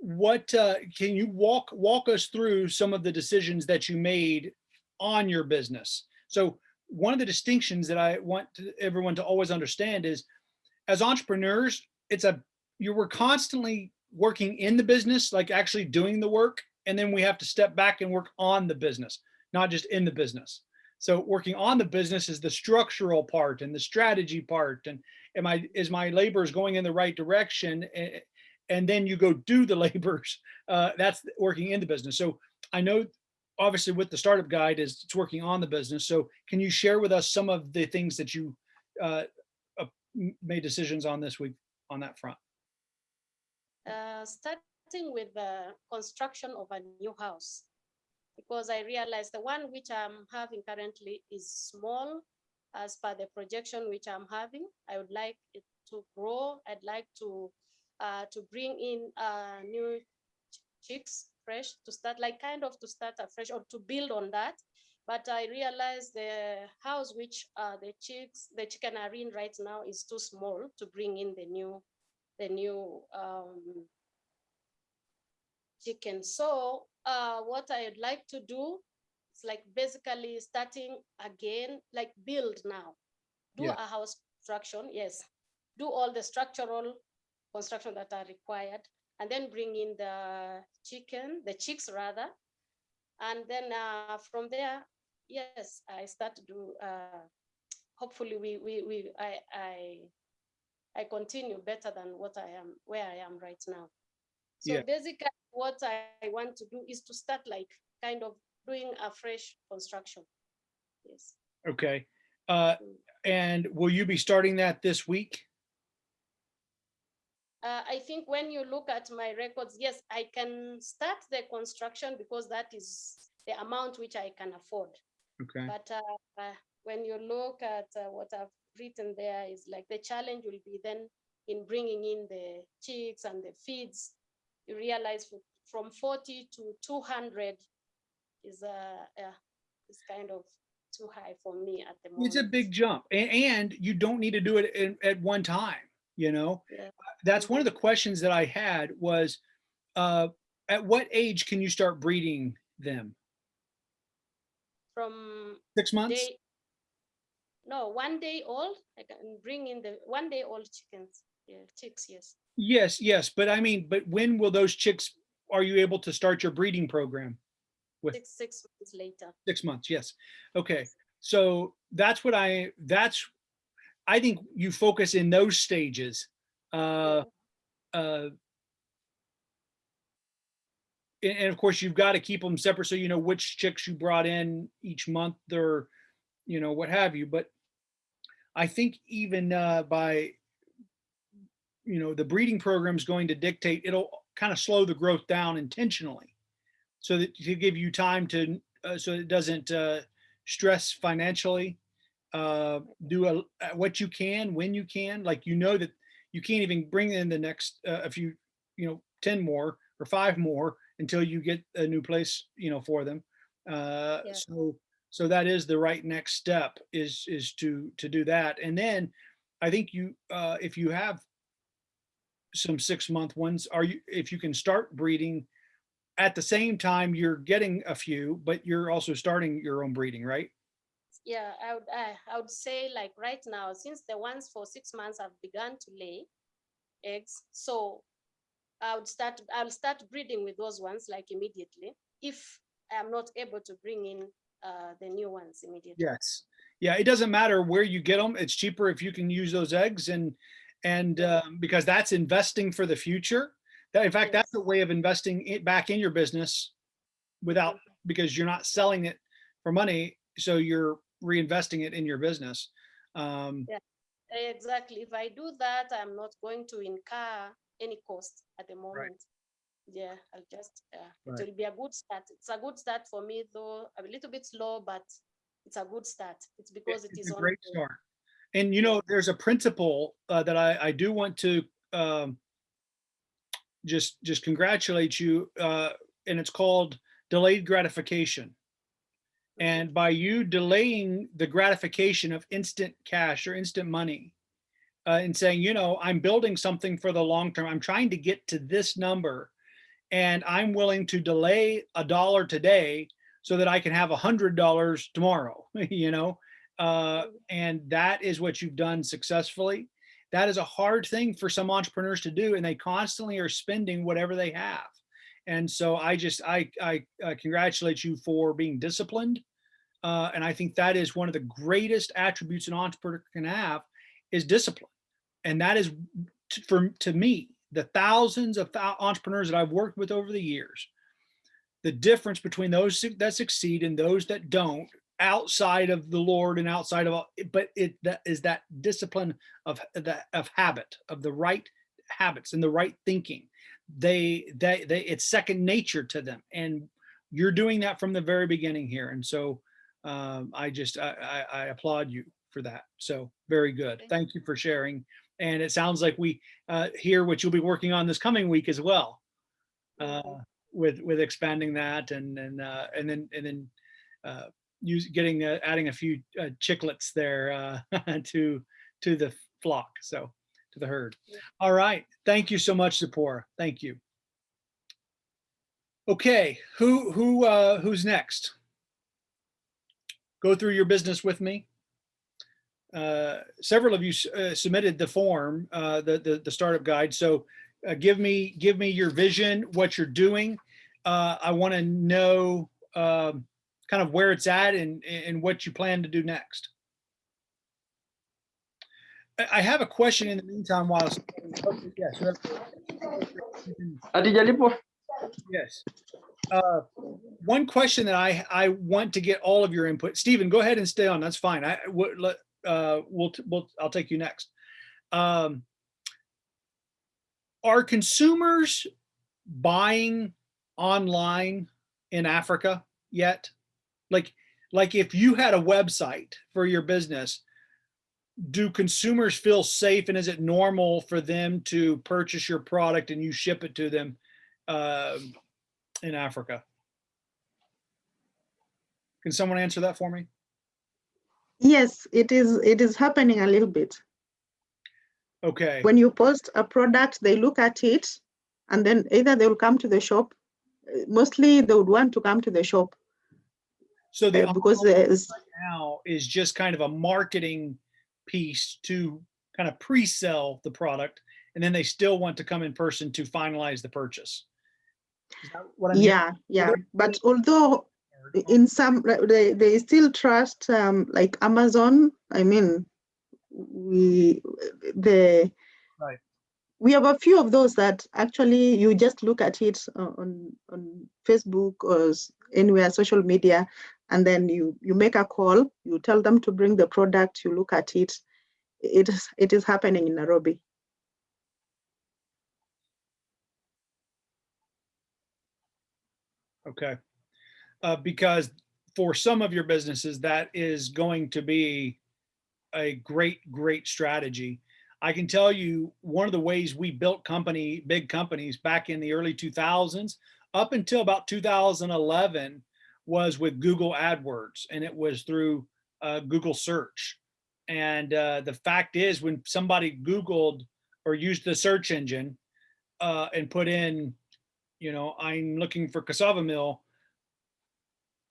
What, uh, can you walk, walk us through some of the decisions that you made on your business? So one of the distinctions that I want to- everyone to always understand is as entrepreneurs, it's a, you were constantly working in the business, like actually doing the work. And then we have to step back and work on the business not just in the business. So working on the business is the structural part and the strategy part. And am I, is my laborers going in the right direction? And then you go do the <laughs> labors. Uh, that's working in the business. So I know obviously with the startup guide is it's working on the business. So can you share with us some of the things that you uh, made decisions on this week on that front? Uh, starting with the construction of a new house. Because I realized the one which I'm having currently is small as per the projection which I'm having. I would like it to grow. I'd like to uh, to bring in uh, new ch- chicks fresh to start like kind of to start afresh or to build on that. But I realized the house which uh, the chicks the chicken are in right now is too small to bring in the new the new um, chicken. So uh, what I'd like to do is like basically starting again, like build now. Do Yeah. a house construction, yes. Do all the structural construction that are required and then bring in the chicken, the chicks rather. And then uh, from there, yes, I start to do, uh, hopefully we, we, we, I, I, I continue better than what I am, where I am right now. So Yeah. basically, what I want to do is to start like kind of doing a fresh construction. Yes. Okay. Uh, and will you be starting that this week? Uh, I think when you look at my records, yes, I can start the construction because that is the amount which I can afford. Okay. But uh, uh, when you look at uh, what I've written there is like the challenge will be then in bringing in the chicks and the feeds. You realize from 40 to 200 is uh, yeah, is kind of too high for me at the moment. It's a big jump and, and you don't need to do it in, at one time, you know? Yeah. That's one of the questions that I had was, uh, at what age can you start breeding them? From Six months? day, no, one day old, I can bring in the one day old chickens, yeah, chicks, yes. Yes, yes. But I mean, but when will those chicks, are you able to start your breeding program? With- Six, six months later. Six months, yes. Okay, so that's what I, that's, I think you focus in those stages. Uh, uh, and, and of course, you've got to keep them separate so you know which chicks you brought in each month or, you know, what have you. But I think even uh, by, you know, the breeding program is going to dictate, it'll kind of slow the growth down intentionally. So that to give you time to, uh, so it doesn't uh, stress financially. Uh, do a, uh, what you can when you can, like you know that you can't even bring in the next uh, a few, you know, 10 more or five more until you get a new place, you know, for them. Uh, Yeah. so, So that is the right next step is, is to, to do that. And then I think you, uh, if you have some six month ones, are you, if you can start breeding at the same time, you're getting a few, but you're also starting your own breeding, right? Yeah, I would, I, I would say like right now, since the ones for six months have begun to lay eggs, so I would start, I'll start breeding with those ones like immediately, if I'm not able to bring in uh, the new ones immediately. Yes. Yeah, it doesn't matter where you get them. It's cheaper if you can use those eggs and, and um, because that's investing for the future. That, in fact, that's a way of investing it back in your business without, because you're not selling it for money. So you're reinvesting it in your business. Um, yeah, Exactly. If I do that, I'm not going to incur any cost at the moment. Yeah, I'll just, uh, Right. it will be a good start. It's a good start for me, though a little bit slow, but it's a good start. It's because it it's is a on. great the- start. And you know, there's a principle uh, that I, I do want to um, just, just congratulate you, uh, and it's called delayed gratification. And by you delaying the gratification of instant cash or instant money, uh, and saying, you know, I'm building something for the long term. I'm trying to get to this number, and I'm willing to delay a dollar today so that I can have a hundred dollars tomorrow. <laughs> You know, uh, and that is what you've done successfully. That is a hard thing for some entrepreneurs to do, and they constantly are spending whatever they have. And so I just I I uh, congratulate you for being disciplined, uh, and I think that is one of the greatest attributes an entrepreneur can have is discipline, and that is for to me the thousands of thou- entrepreneurs that I've worked with over the years. The difference between those that succeed and those that don't outside of the Lord and outside of all, but it that is that discipline of the of habit of the right habits and the right thinking. They they they it's second nature to them, and you're doing that from the very beginning here. And so um, I just I, I, I applaud you for that. So very good. Thank you for sharing. And it sounds like we uh, hear what you'll be working on this coming week as well uh, Mhm. with with expanding that and and uh, and then and then uh, use getting uh, adding a few uh, chicklets there uh, <laughs> to to the flock so to the herd. Yeah. all right. Thank you so much Zipporah. Thank you. Okay. Who who uh who's next? Go through your business with me. Uh several of you uh, submitted the form uh the the, the startup guide so uh, give me give me your vision what you're doing. Uh i want to know um kind of where it's at and and what you plan to do next I- I have a question in the meantime while. Yes. Hatujalipo. Yes. Uh, One question that I, I want to get all of your input. Stephen, go ahead and stay on. That's fine. I would let, uh, we'll, we'll, I'll take you next. Um, Are consumers buying online in Africa yet? Like, like if you had a website for your business, do consumers feel safe and is it normal for them to purchase your product and you ship it to them um, in Africa? Can someone answer that for me? Yes, it is, it is happening a little bit. Okay, When you post a product, they look at it and then either they will come to the shop. Mostly they would want to come to the shop so the uh, because there's, now is just kind of a marketing piece to kind of pre-sell the product, and then they still want to come in person to finalize the purchase. Is that what I'm yeah, yeah. But although in some, they, they still trust um, like Amazon, I mean, we, the, Right. we have a few of those that actually you just look at it on, on Facebook or anywhere, social media, and then you, you make a call, you tell them to bring the product, you look at it. It is, it is happening in Nairobi. Okay. Uh, because for some of your businesses, that is going to be a great, great strategy. I can tell you one of the ways we built company, big companies back in the early 2000s, up until about 2011, was with Google AdWords and it was through uh, Google search. And uh, the fact is when somebody Googled or used the search engine uh, and put in, you know, I'm looking for cassava mill,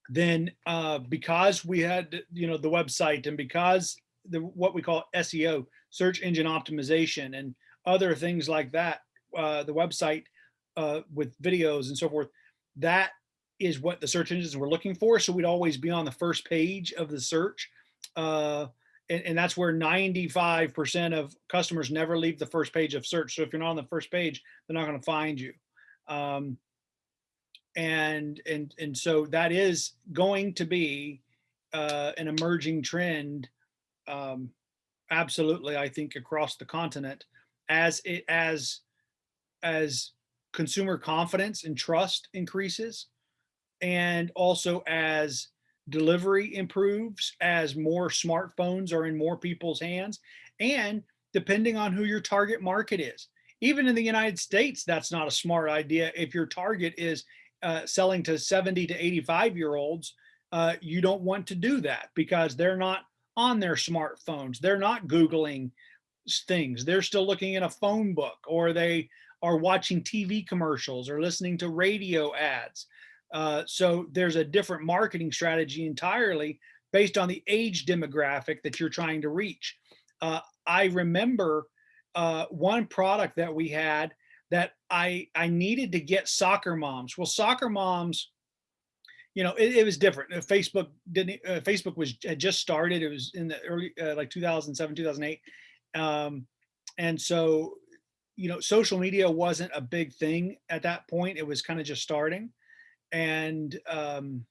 then uh, because we had, you know, the website and because the what we call SEO, search engine optimization and other things like that, uh, the website uh, with videos and so forth, that is what the search engines were looking for. So we'd always be on the first page of the search. Uh, and, and that's where 95% of customers never leave the first page of search. So if you're not on the first page, they're not going to find you. Um, and and and so that is going to be uh, an emerging trend um, absolutely i think across the continent as it as as consumer confidence and trust increases and also as delivery improves as more smartphones are in more people's hands and depending on who your target market is even in the united states that's not a smart idea if your target is uh, selling to 70 to 85 year olds, uh, you don't want to do that because they're not on their smartphones. They're not Googling things. They're still looking in a phone book or they are watching TV commercials or listening to radio ads. Uh, so there's a different marketing strategy entirely based on the age demographic that you're trying to reach. Uh, I remember uh, one product that we had that I I needed to get soccer moms. Well, soccer moms, you know, it, it was different. Uh, Facebook didn't. Uh, Facebook was had just started. It was in the early like 2007, 2008, um, and so you know, social media wasn't a big thing at that point. It was kind of just starting, and um,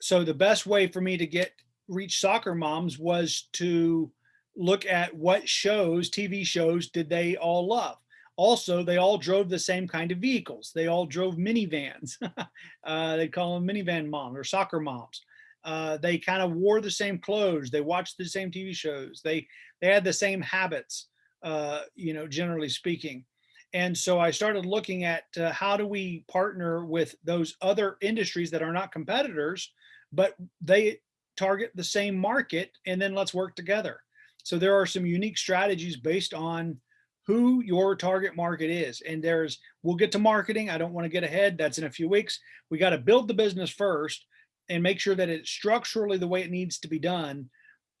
so the best way for me to get reach soccer moms was to look at what shows, TV shows, did they all love also, they all drove the same kind of vehicles. They all drove minivans. <laughs> uh, they call them minivan moms or soccer moms. Uh, they kind of wore the same clothes. They watched the same TV shows. They they had the same habits, uh, you know, generally speaking. And so I started looking at uh, how do we partner with those other industries that are not competitors, but they target the same market, and then let's work together. So there are some unique strategies based on who your target market is. And there's, we'll get to marketing. I don't want to get ahead. That's in a few weeks. We got to build the business first and make sure that it's structurally the way it needs to be done.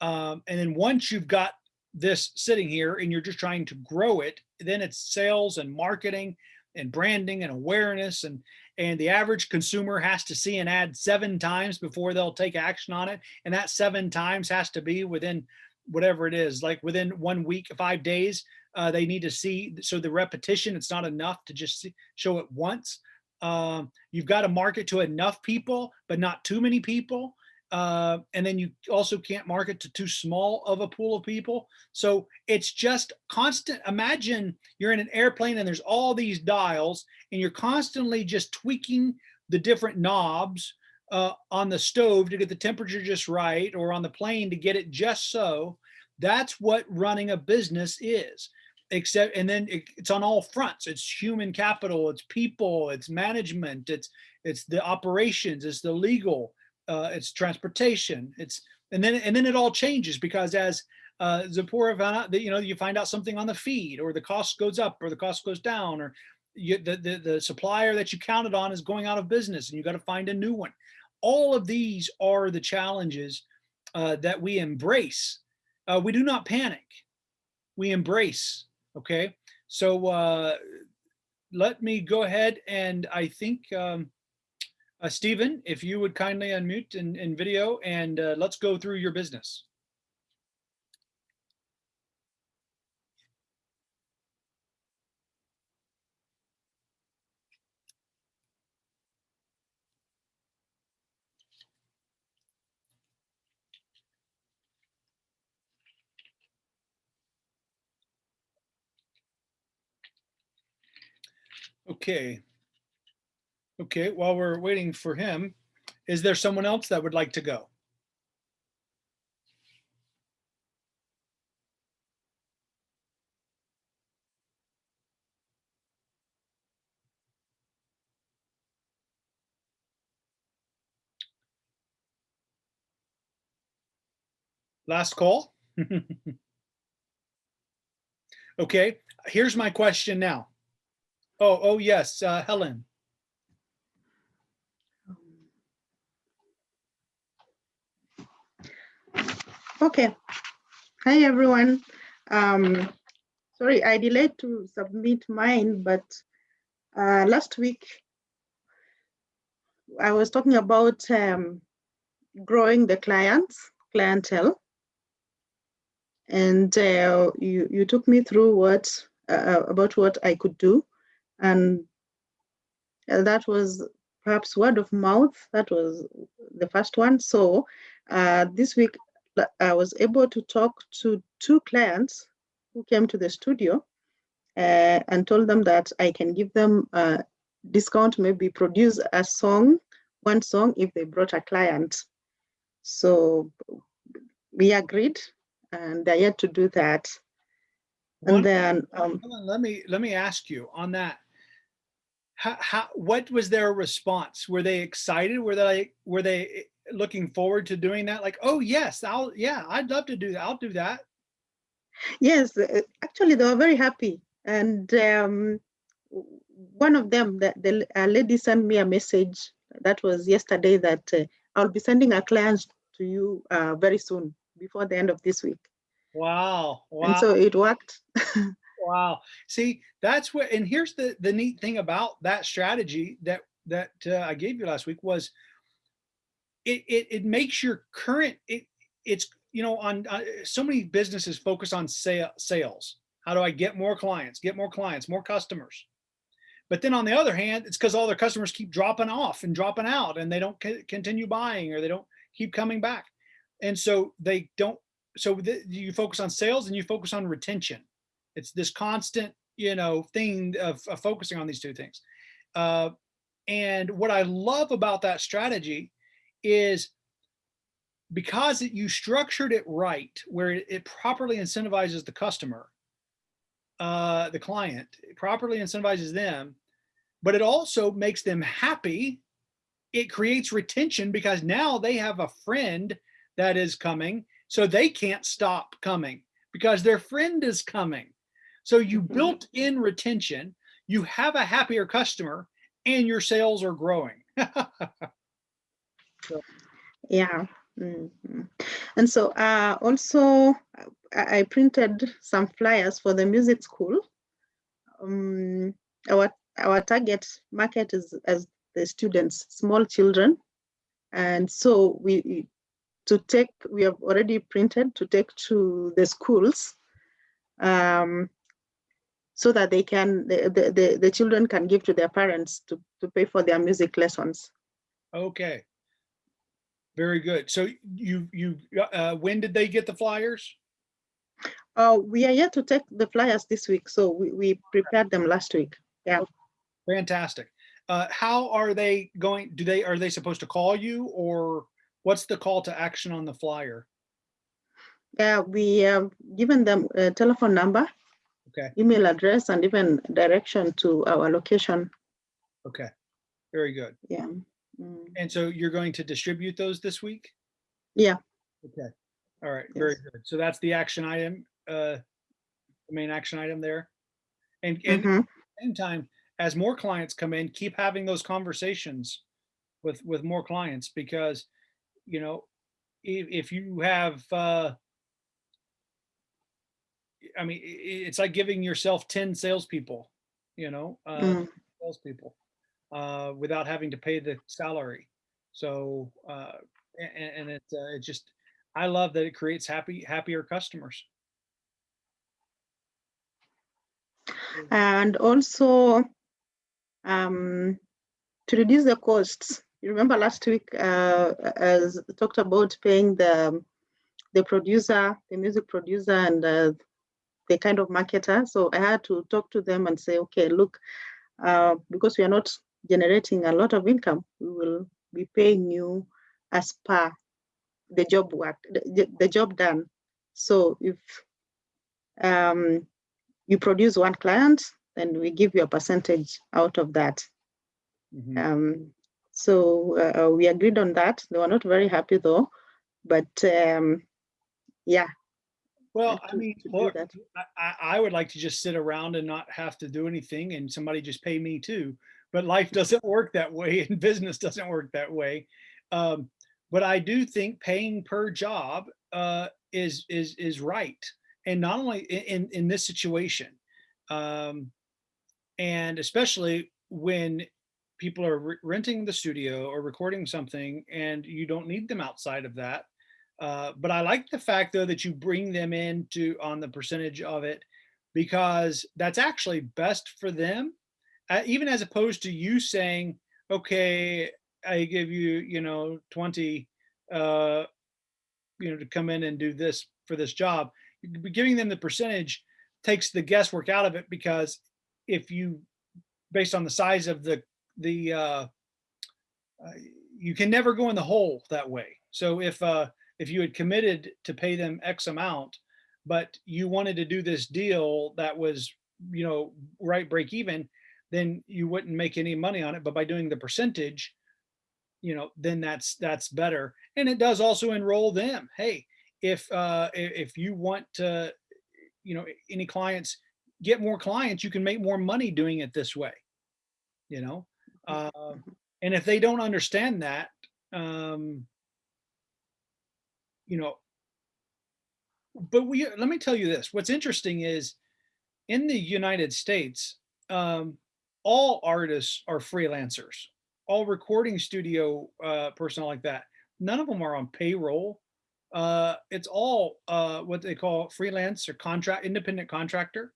Um, and then once you've got this sitting here and you're just trying to grow it, then it's sales and marketing and branding and awareness and and the average consumer has to see an ad seven times before they'll take action on it and that seven times has to be within whatever it is like within one week five days uh, they need to see, so the repetition, it's not enough to just see, show it once. Um, you've got to market to enough people, but not too many people. Uh, and then you also can't market to too small of a pool of people. So it's just constant. Imagine you're in an airplane and there's all these dials and you're constantly just tweaking the different knobs uh, on the stove to get the temperature just right or on the plane to get it just so. That's what running a business is except and then it, it's on all fronts it's human capital it's people it's management it's it's the operations it's the legal uh, it's transportation it's and then and then it all changes because as uh, Zipporah found out that you know you find out something on the feed or the cost goes up or the cost goes down or you, the, the the supplier that you counted on is going out of business and you got to find a new one. All of these are the challenges uh, that we embrace. Uh, we do not panic. We embrace Okay, so uh, let me go ahead and I think, um, uh, Stephen, if you would kindly unmute in, in video and uh, let's go through your business. Okay. Okay, while we're waiting for him, is there someone else that would like to go? Last call. <laughs> okay, here's my question now. Oh, oh yes, uh, Helen. Okay. Hi, everyone. Um, sorry, I delayed to submit mine, but uh, last week I was talking about um, growing the clients, clientele. And uh, you, you took me through what uh, about what I could do. And uh, that was perhaps word of mouth. That was the first one. So uh, this week I was able to talk to two clients who came to the studio uh, and told them that I can give them a discount, maybe produce a song, one song if they brought a client. So we agreed and they're yet to do that. And One- then, um, Helen, Let me, let me ask you on that. How, how, what was their response? Were they excited? Were they, were they looking forward to doing that? Like, oh, yes, I'll, yeah, I'd love to do that. I'll do that. yes, uh, actually they were very happy. And um, one of them, the, the a lady sent me a message that was yesterday that uh, I'll be sending a client to you uh, very soon before the end of this week. Wow, And so it worked. <laughs> Wow. See, that's what, and here's the, the neat thing about that strategy that, that uh, I gave you last week was it, it, it makes your current, it, it's, you know, on, uh, so many businesses focus on sale, sales. How do I get more clients, get more clients, more customers? But then on the other hand, it's because all their customers keep dropping off and dropping out and they don't co- continue buying or they don't keep coming back. And so they don't, so you focus on sales and you focus on retention. It's this constant, you know, thing of, of focusing on these two things. Uh, and what I love about that strategy is because it, you structured it right, where it, it properly incentivizes the customer, uh, the client, it properly incentivizes them, but it also makes them happy. It creates retention because now they have a friend that is coming, so they can't stop coming because their friend is coming. So you Mhm. built in retention, you have a happier customer, and your sales are growing. <laughs> Yeah. mhm. And so uh, also I printed some flyers for the music school. Um, our our target market is as the students, small children. And so we we- to take, we have already printed to take to the schools um, so that they can, the, the, the, the children can give to their parents to, to pay for their music lessons. Okay. Very good. So you, you, uh, when did they get the flyers? Uh, we are yet to take the flyers this week, so we, we prepared them last week. Yeah. Fantastic. Uh, how are they going? Do they, are they supposed to call you or what's the call to action on the flyer? Yeah, we have given them a telephone number, Okay. email address, and even direction to our location. Okay. Very good. Yeah. Mm, And so you're going to distribute those this week? Yeah. Okay. All right. Very good. So that's the action item, uh, the main action item there. And, and mhm. same time, as more clients come in, keep having those conversations with, with more clients because, you know, if, if you have, uh, I mean, it's like giving yourself 10 salespeople, you know, uh, Mm. salespeople, uh, without having to pay the salary. So, uh, and, and it, uh, it just, I love that it creates happy, happier customers. And also um, to reduce the costs. You remember last week, uh, as talked about paying the the producer, the music producer, and uh, the kind of marketer. So I had to talk to them and say, okay, look, uh, because we are not generating a lot of income, we will be paying you as per the job work, the, the job done. So if um, you produce one client, then we give you a percentage out of that. Mhm. Um, so uh, we agreed on that. They were not very happy though, but um, yeah. Well, I mean, to look. I, I, I would like to just sit around and not have to do anything and somebody just pay me too. But life doesn't work that way and business doesn't work that way. Um, but I do think paying per job uh, is is is right, and not only in in this situation, um, and especially when people are re- renting the studio or recording something and you don't need them outside of that. Uh, but I like the fact though that you bring them into on the percentage of it because that's actually best for them, even as opposed to you saying, okay, I give you, you know, 20, uh, you know, to come in and do this for this job. Giving them the percentage takes the guesswork out of it because if you, based on the size of the, the, uh, uh, you can never go in the hole that way. So if, uh, if you had committed to pay them X amount, but you wanted to do this deal that was, you know, right break even, then you wouldn't make any money on it. But by doing the percentage, you know, then that's that's better. And it does also enroll them. Hey, if uh, if you want to, you know, any clients get more clients, you can make more money doing it this way. You know, uh, and if they don't understand that, um, you know, but we let me tell you this. What's interesting is in the United States, um, all artists are freelancers, all recording studio uh, personnel like that. None of them are on payroll. Uh, it's all uh, what they call freelance or contract, independent contractor.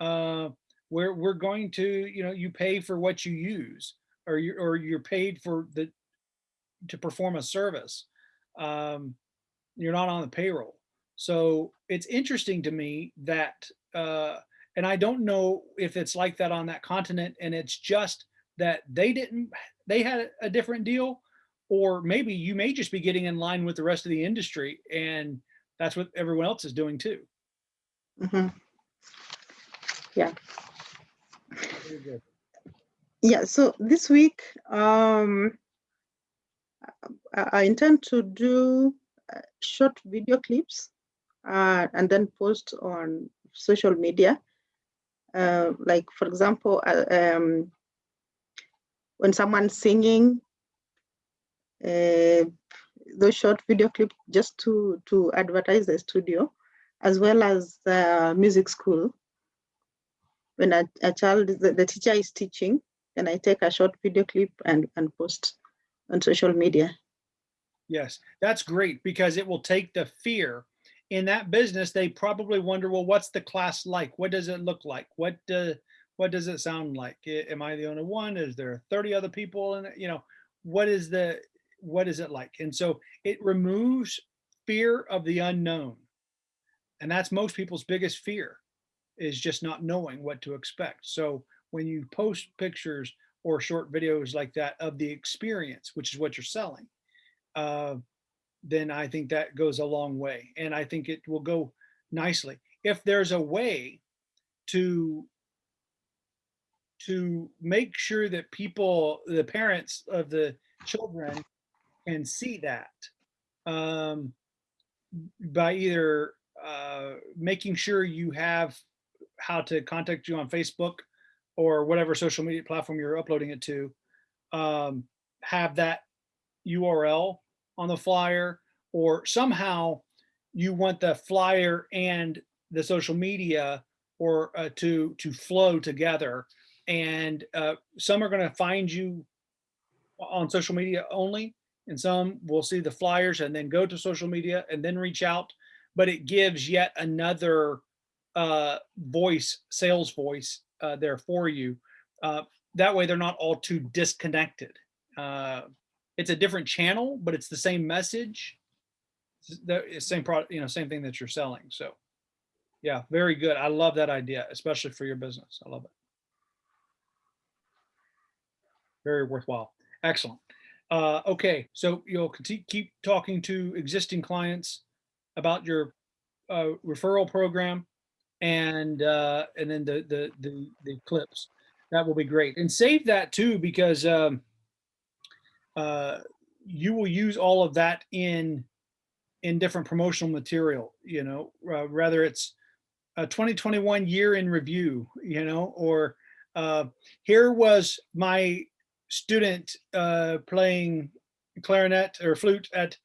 Uh, where we're going to, you know, you pay for what you use, or you or you're paid for the to perform a service. Um, you're not on the payroll. So it's interesting to me that, uh, and I don't know if it's like that on that continent and it's just that they didn't, they had a different deal, or maybe you may just be getting in line with the rest of the industry and that's what everyone else is doing too. Mhm. Very good. Yeah, so this week, um, I, I intend to do uh, short video clips uh, and then post on social media. Uh, like, for example, uh, um, when someone's singing, uh, those short video clips just to, to advertise the studio, as well as the music school. When a, a child, the, the teacher is teaching, then I take a short video clip and, and post on social media. Yes, that's great because it will take the fear in that business. They probably wonder, well, what's the class like? What does it look like? What uh, what does it sound like? Am I the only one? Is there 30 other people? And you know, what is the what is it like? And so it removes fear of the unknown. And that's most people's biggest fear is just not knowing what to expect. So when you post pictures or short videos like that of the experience, which is what you're selling, uh, then I think that goes a long way. And I think it will go nicely. If there's a way to to make sure that people, the parents of the children can see that um, by either uh, making sure you have how to contact you on Facebook or whatever social media platform you're uploading it to, um, have that URL on the flyer, or somehow you want the flyer and the social media or uh, to to flow together. And uh, some are going to find you on social media only, and some will see the flyers and then go to social media and then reach out. But it gives yet another uh, voice, sales voice uh, there for you. Uh, that way, they're not all too disconnected. It's a different channel, but it's the same message. The same product, you know, same thing that you're selling. So, yeah, very good. I love that idea, especially for your business. I love it. Very worthwhile. Excellent. Uh, okay, so you'll keep talking to existing clients about your uh, referral program and uh, and then the, the the the clips. That will be great. And save that too because um, uh, you will use all of that in in different promotional material, you know, uh, whether it's a 2021 year in review, you know, or uh, here was my student uh, playing clarinet or flute at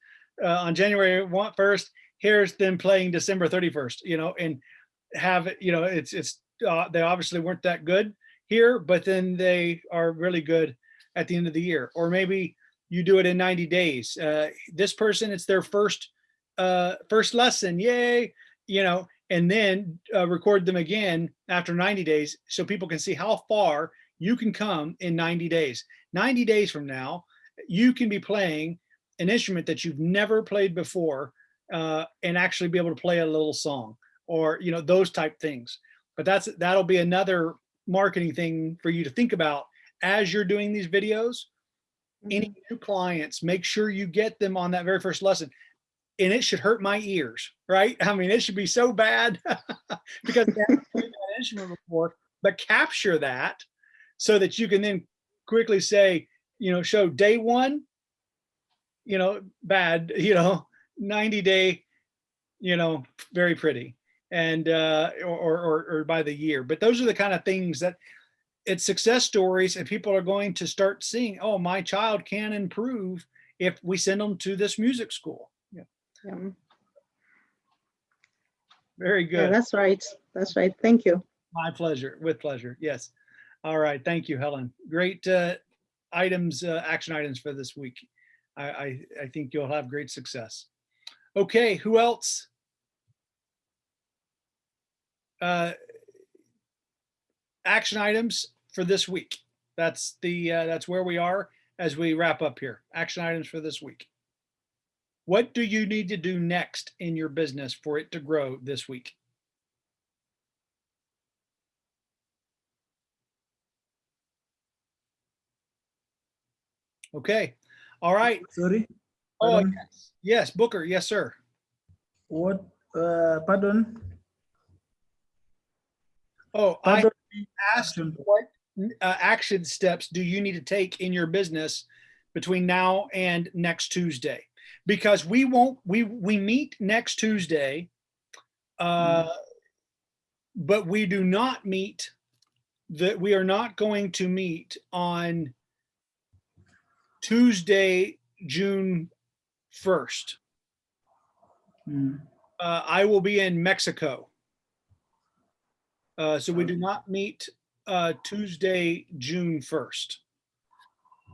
uh, on January 1st. Here's them playing December 31st, you know, and have you know, it's, it's, uh, they obviously weren't that good here, but then they are really good at the end of the year. Or maybe you do it in 90 days. Uh, this person, it's their first, uh, first lesson, yay, you know, and then uh, record them again after 90 days so people can see how far you can come in 90 days. 90 days from now, you can be playing an instrument that you've never played before uh, and actually be able to play a little song or, you know, those type things. But that's that'll be another marketing thing for you to think about as you're doing these videos. Any new clients, make sure you get them on that very first lesson and it should hurt my ears, right? I mean, it should be so bad <laughs> because they haven't played that instrument before, but capture that so that you can then quickly say, you know, show day one, you know, bad, <laughs> you know, 90 day, you know, very pretty and, uh, or, or, or by the year. But those are the kind of things that it's success stories and people are going to start seeing, oh, my child can improve if we send them to this music school. Yeah, Yeah, very yeah, good. that's right. That's right. Thank you. My pleasure, with pleasure. Yes. All right. Thank you, Helen. Great uh, items, uh, action items for this week. I, I, I think you'll have great success. Okay, who else? Uh, action items for this week. That's the, uh, that's where we are as we wrap up here. Action items for this week. What do you need to do next in your business for it to grow this week? Okay. All right. Sorry, Oh, Pardon? yes. Yes, Booker. Yes, sir. what, uh, pardon? Oh, I asked what uh, action steps do you need to take in your business between now and next Tuesday? Because we won't, we, we meet next Tuesday. Uh, but we do not meet that we are not going to meet on Tuesday, June 1st. Hmm. Uh, I will be in Mexico. Uh, so we do not meet, uh, Tuesday, June first.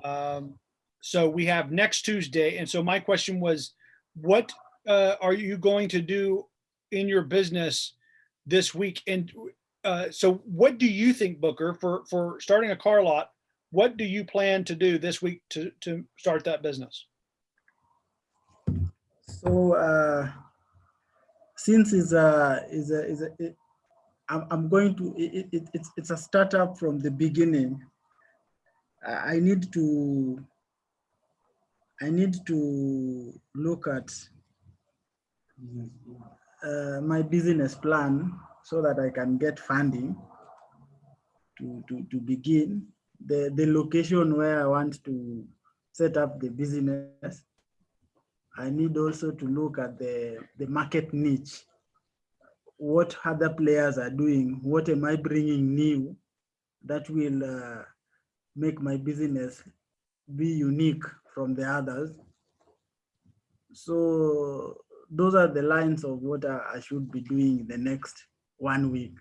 Um, so we have next Tuesday. And so my question was, what, uh, are you going to do in your business this week? And, uh, so what do you think, Booker, for, for starting a car lot? What do you plan to do this week to, to start that business? So, uh, since it's a, is a, is a, I'm, going to, it, it, it's, it's a startup from the beginning. I I need to, I need to look at uh, my business plan so that I can get funding to, to, to begin the, the location where I want to set up the business. I need also to look at the, the market niche. What other players are doing? What am I bringing new that will uh, make my business be unique from the others? So those are the lines of what I I should be doing the next one week.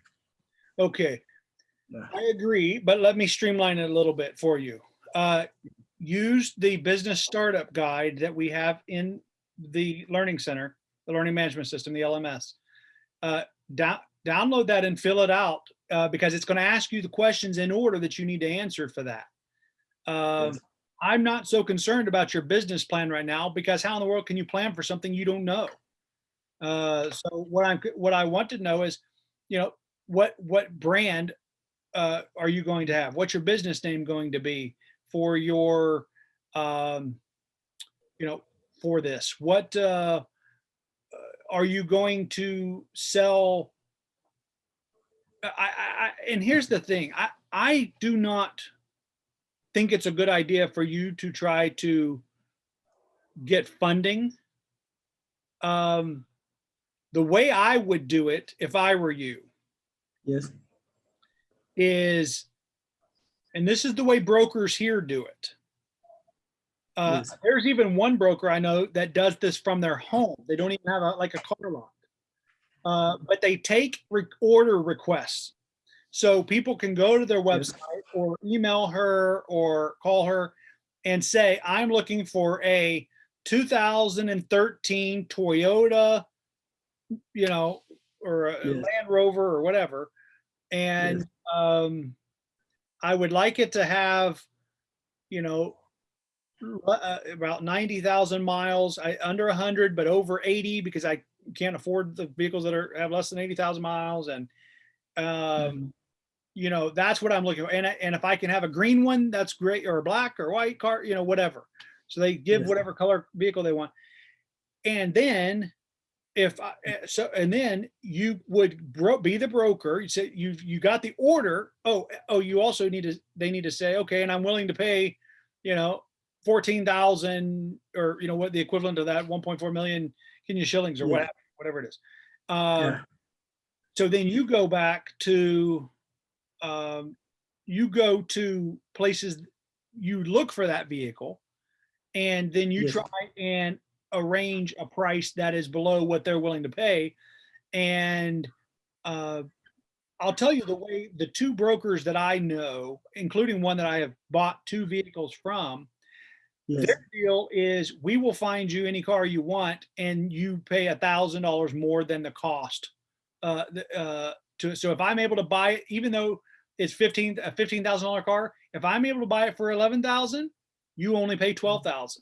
Okay. Yeah. I agree, but let me streamline it a little bit for you. Uh, use the business startup guide that we have in the Learning Center, the Learning Management System, the LMS. Uh, down, download that and fill it out uh, because it's going to ask you the questions in order that you need to answer for that. Um, Yes. I'm not so concerned about your business plan right now because how in the world can you plan for something you don't know? Uh, so what I'm, what I want to know is, you know, what, what brand uh, are you going to have? What's your business name going to be for your, um, you know, for this? What uh, uh, are you going to sell? I, I, I, and here's the thing, I, I do not think it's a good idea for you to try to get funding um, the way I would do it if I were you Yes. is, and this is the way brokers here do it. Uh, there's even one broker I know that does this from their home. They don't even have a, like a car lot. Uh, but they take re- order requests. So people can go to their website or email her or call her and say, I'm looking for a 2013 Toyota, you know, or a Yes. Land Rover or whatever. And um, I would like it to have, you know, uh, about 90,000 miles, I, under 100, but over 80 because I can't afford the vehicles that are have less than 80,000 miles. And, um, you know, that's what I'm looking for. And, and if I can have a green one, that's great, or a black or white car, you know, whatever. So they give Yes. whatever color vehicle they want. And then if I, eh, so, and then you would bro, be the broker. You say you you got the order. Oh, eh, oh, you also need to. They need to say, okay, and I'm willing to pay, you know, fourteen thousand or you know what the equivalent of that 1.4 million Kenya shillings or Yeah. whatever, whatever it is. Um, Yeah. So then you go back to, um, you go to places you look for that vehicle, and then you Yes. try and arrange a price that is below what they're willing to pay. And uh, I'll tell you the way the two brokers that I know, including one that I have bought two vehicles from, Yes. their deal is we will find you any car you want and you pay a thousand dollars more than the cost. Uh, the, uh, to, so if I'm able to buy it, even though it's 15, a $15,000 car, if I'm able to buy it for 11,000, you only pay 12,000.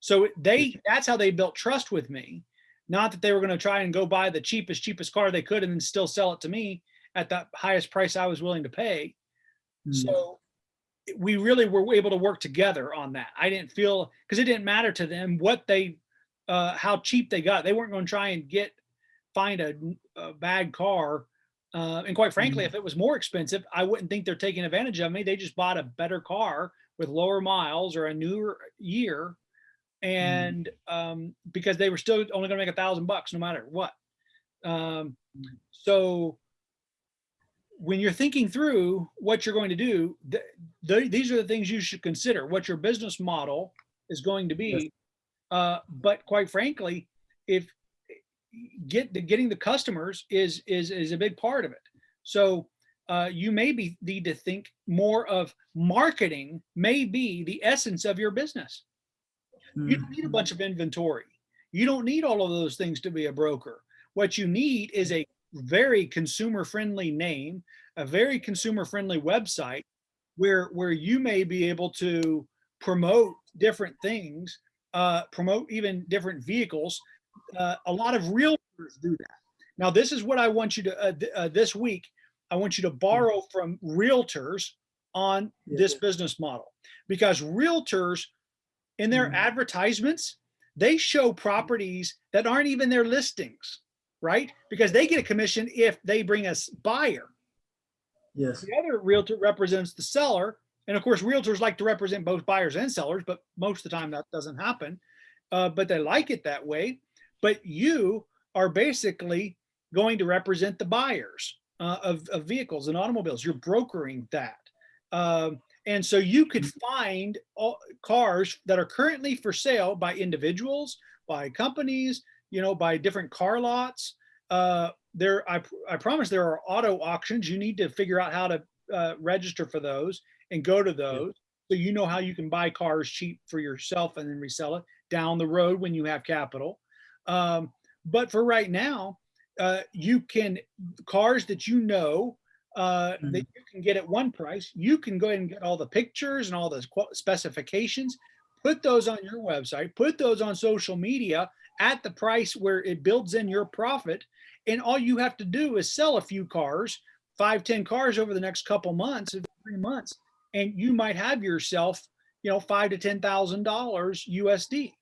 So they, that's how they built trust with me. Not that they were going to try and go buy the cheapest, cheapest car they could and then still sell it to me at the highest price I was willing to pay. Mm. So we really were able to work together on that. I didn't feel because it didn't matter to them what they, uh, how cheap they got. They weren't going to try and get find a, a bad car. Uh, and quite frankly, Mhm. if it was more expensive, I wouldn't think they're taking advantage of me. They just bought a better car with lower miles or a newer year, and um, because they were still only going to make a thousand bucks no matter what. Um, Mm. so when you're thinking through what you're going to do, th- th- these are the things you should consider. What your business model is going to be. Uh, but quite frankly, if get the getting the customers is is is a big part of it. So uh, you maybe need to think more of marketing may be the essence of your business. You don't need a bunch of inventory. You don't need all of those things to be a broker. What you need is a very consumer friendly name, a very consumer friendly website where where you may be able to promote different things, uh, promote even different vehicles. Uh, a lot of realtors do that. Now, this is what I want you to uh, th- uh, this week. I want you to borrow from realtors on this business model because realtors in their Mhm. advertisements they show properties that aren't even their listings right? Because they get a commission if they bring us buyer. Yes. the other realtor represents the seller and of course realtors like to represent both buyers and sellers but most of the time that doesn't happen. Uh, but they like it that way. But you are basically going to represent the buyers uh, of, of vehicles and automobiles. You're brokering that. Um, and so you could find all, cars that are currently for sale by individuals by companies you know by different car lots. Uh, there I, I promise there are auto auctions. You need to figure out how to uh, register for those and go to those so you know how you can buy cars cheap for yourself and then resell it down the road when you have capital. Um, but for right now uh, you can cars that you know uh, that Mhm. you can get at one price you can go ahead and get all the pictures and all the specifications. Put those on your website put those on social media at the price where it builds in your profit and all you have to do is sell a few cars five ten cars over the next couple months three months and you might have yourself you know five to ten thousand dollars usd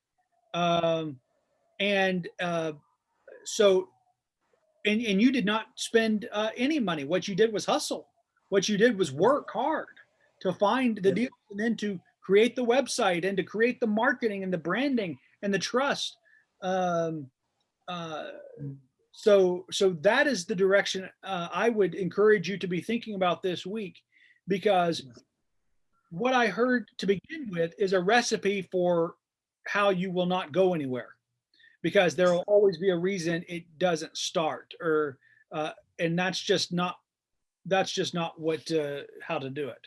um, and uh, so and, and you did not spend uh, any money. What you did was hustle. What you did was work hard to find the deal and then to create the website and to create the marketing and the branding and the trust um, Uh, so, so that is the direction uh, I would encourage you to be thinking about this week, because what I heard to begin with is a recipe for how you will not go anywhere, because there will always be a reason it doesn't start, or uh, and that's just not that's just not what uh, how to do it.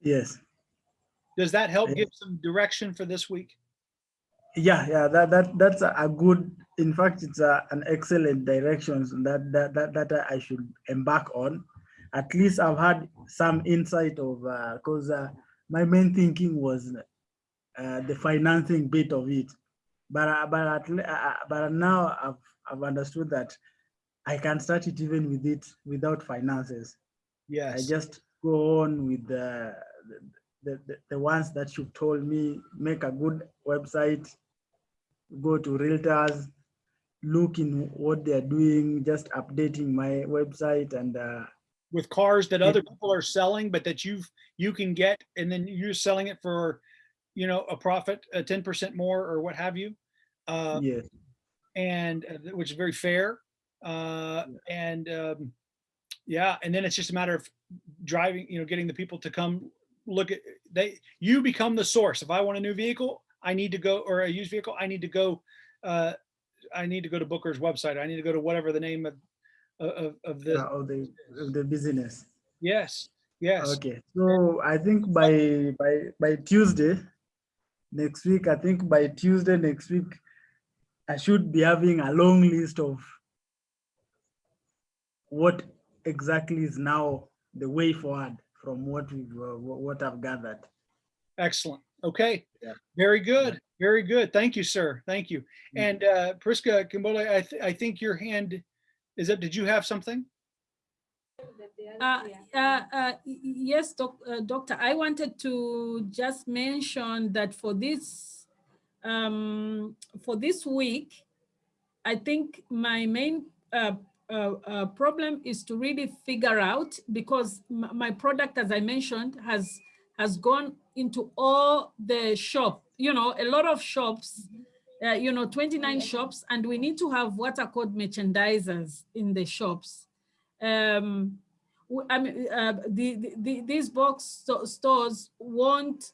Yes. Does that help give some direction for this week? Yeah, yeah, that that that's a good. In fact, it's a, an excellent directions that that that that I should embark on. At least I've had some insight of because uh, my main thinking was uh, the financing bit of it, but uh, but at, uh, uh, but now I've I've understood that I can start it even with it without finances. yeah I just go on with the, the, the, the ones that you've told me, make a good website, go to realtors, look in what they're doing, just updating my website and uh, with cars that other people are selling, but that you've, you can get, and then you're selling it for, you know, a profit, a ten percent more or what have you. Uh, yes, and, uh, which is very fair. Uh, and, um, yeah, and then it's just a matter of driving, you know, getting the people to come look at, they, you become the source. If I want a new vehicle, I need to go, or a used vehicle, I need to go, uh, I need to go to Booker's website. I need to go to whatever the name of, of, of uh, the, of the of the business. yes, yes. Okay, so I think by by by Tuesday next week, I think by Tuesday next week, I should be having a long list of what exactly is now the way forward from what we've uh, what I've gathered. Excellent. Okay. Yeah. Very good. Very good. Thank you, sir. Thank you. Mm. And uh, Priska Kimbole, I, th- I think your hand is up. Did you have something? Uh, uh, uh, y- y- Yes, doc- uh, Doctor, I wanted to just mention that for this, um, for this week, I think my main uh, uh, uh, problem is to really figure out, because my product, as I mentioned, has, has gone into all the shop, you know, a lot of shops, uh, you know, 29 shops, and we need to have what are called merchandisers in the shops. Um, I mean, uh, the, the, the, these box sto- stores won't,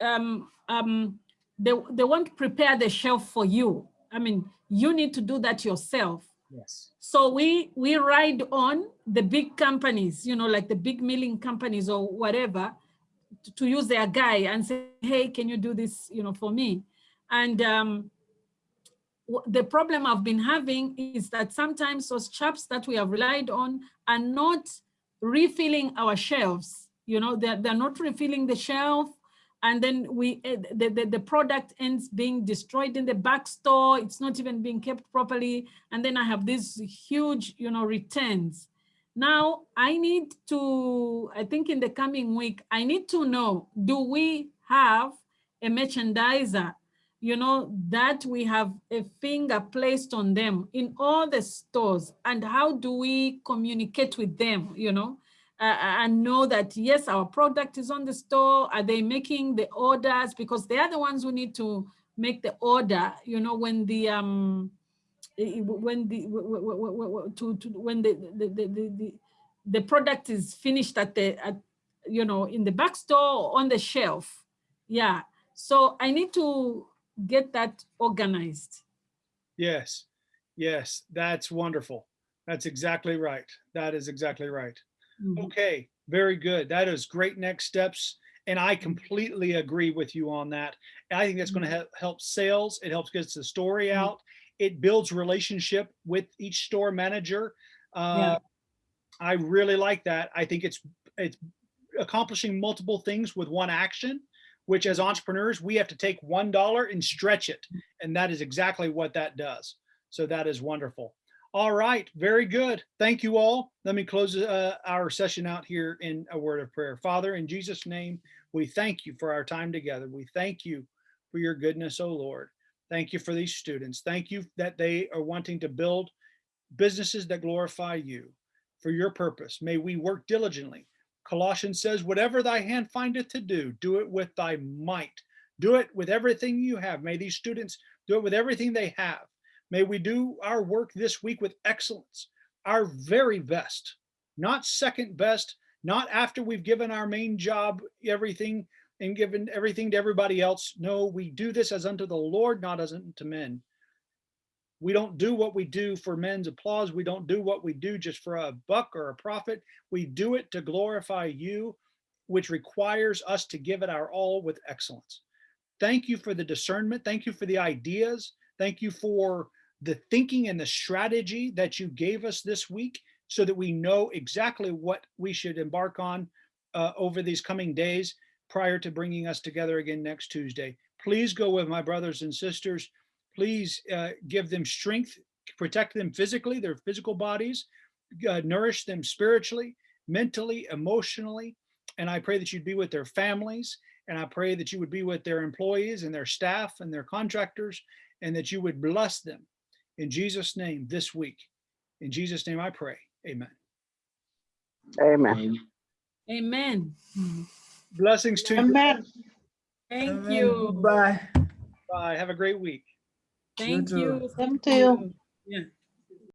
um, um, they, they won't prepare the shelf for you. I mean, you need to do that yourself. Yes. So we, we ride on the big companies, you know, like the big milling companies or whatever, to, use their guy and say, hey, can you do this, you know, for me? And um, the problem I've been having is that sometimes those chaps that we have relied on are not refilling our shelves. You know, they're, they're not refilling the shelf. And then we, eh, the, the, the product ends being destroyed in the back store. It's not even being kept properly. And then I have these huge, you know, returns. Now I need to, I think in the coming week, I need to know, do we have a merchandiser you know, that we have a finger placed on them in all the stores and how do we communicate with them, you know, uh, and know that, yes, our product is on the store. Are they making the orders? Because they are the ones who need to make the order, you know, when the, um, when the, to, to, when the, the, the, the, the, product is finished at the, at, you know, in the back store or on the shelf. Yeah. So I need to get that organized. Yes. Yes. That's wonderful. That's exactly right. That is exactly right. Mhm. Okay. Very good. That is great next steps. And I completely agree with you on that. I think that's going to help, help sales. It helps get the story Mhm. out. It builds relationship with each store manager. Uh, I really like that. I think it's, it's accomplishing multiple things with one action, which as entrepreneurs, we have to take $1 and stretch it. And that is exactly what that does. So that is wonderful. All right, very good. Thank you all. Let me close uh, our session out here in a word of prayer. Father, in Jesus' name, we thank you for our time together. We thank you for your goodness, O Lord. Thank you for these students. Thank you that they are wanting to build businesses that glorify you for your purpose. May we work diligently. Colossians says, whatever thy hand findeth to do, do it with thy might. Do it with everything you have. May these students do it with everything they have. May we do our work this week with excellence, our very best, not second best, not after we've given our main job everything and given everything to everybody else. No, we do this as unto the Lord, not as unto men. We don't do what we do for men's applause. We don't do what we do just for a buck or a profit. We do it to glorify you, which requires us to give it our all with excellence. Thank you for the discernment. Thank you for the ideas. Thank you for the thinking and the strategy that you gave us this week so that we know exactly what we should embark on uh, over these coming days prior to bringing us together again next Tuesday. Please go with my brothers and sisters. Please uh, give them strength, protect them physically, their physical bodies, uh, nourish them spiritually, mentally, emotionally. And I pray that you'd be with their families. And I pray that you would be with their employees and their staff and their contractors, and that you would bless them in Jesus' name this week. In Jesus' name I pray. Amen. Amen. Amen. Blessings to you. Amen. Thank Amen. you. Bye. Bye. Have a great week. Thank too. you. Same to you. Yeah.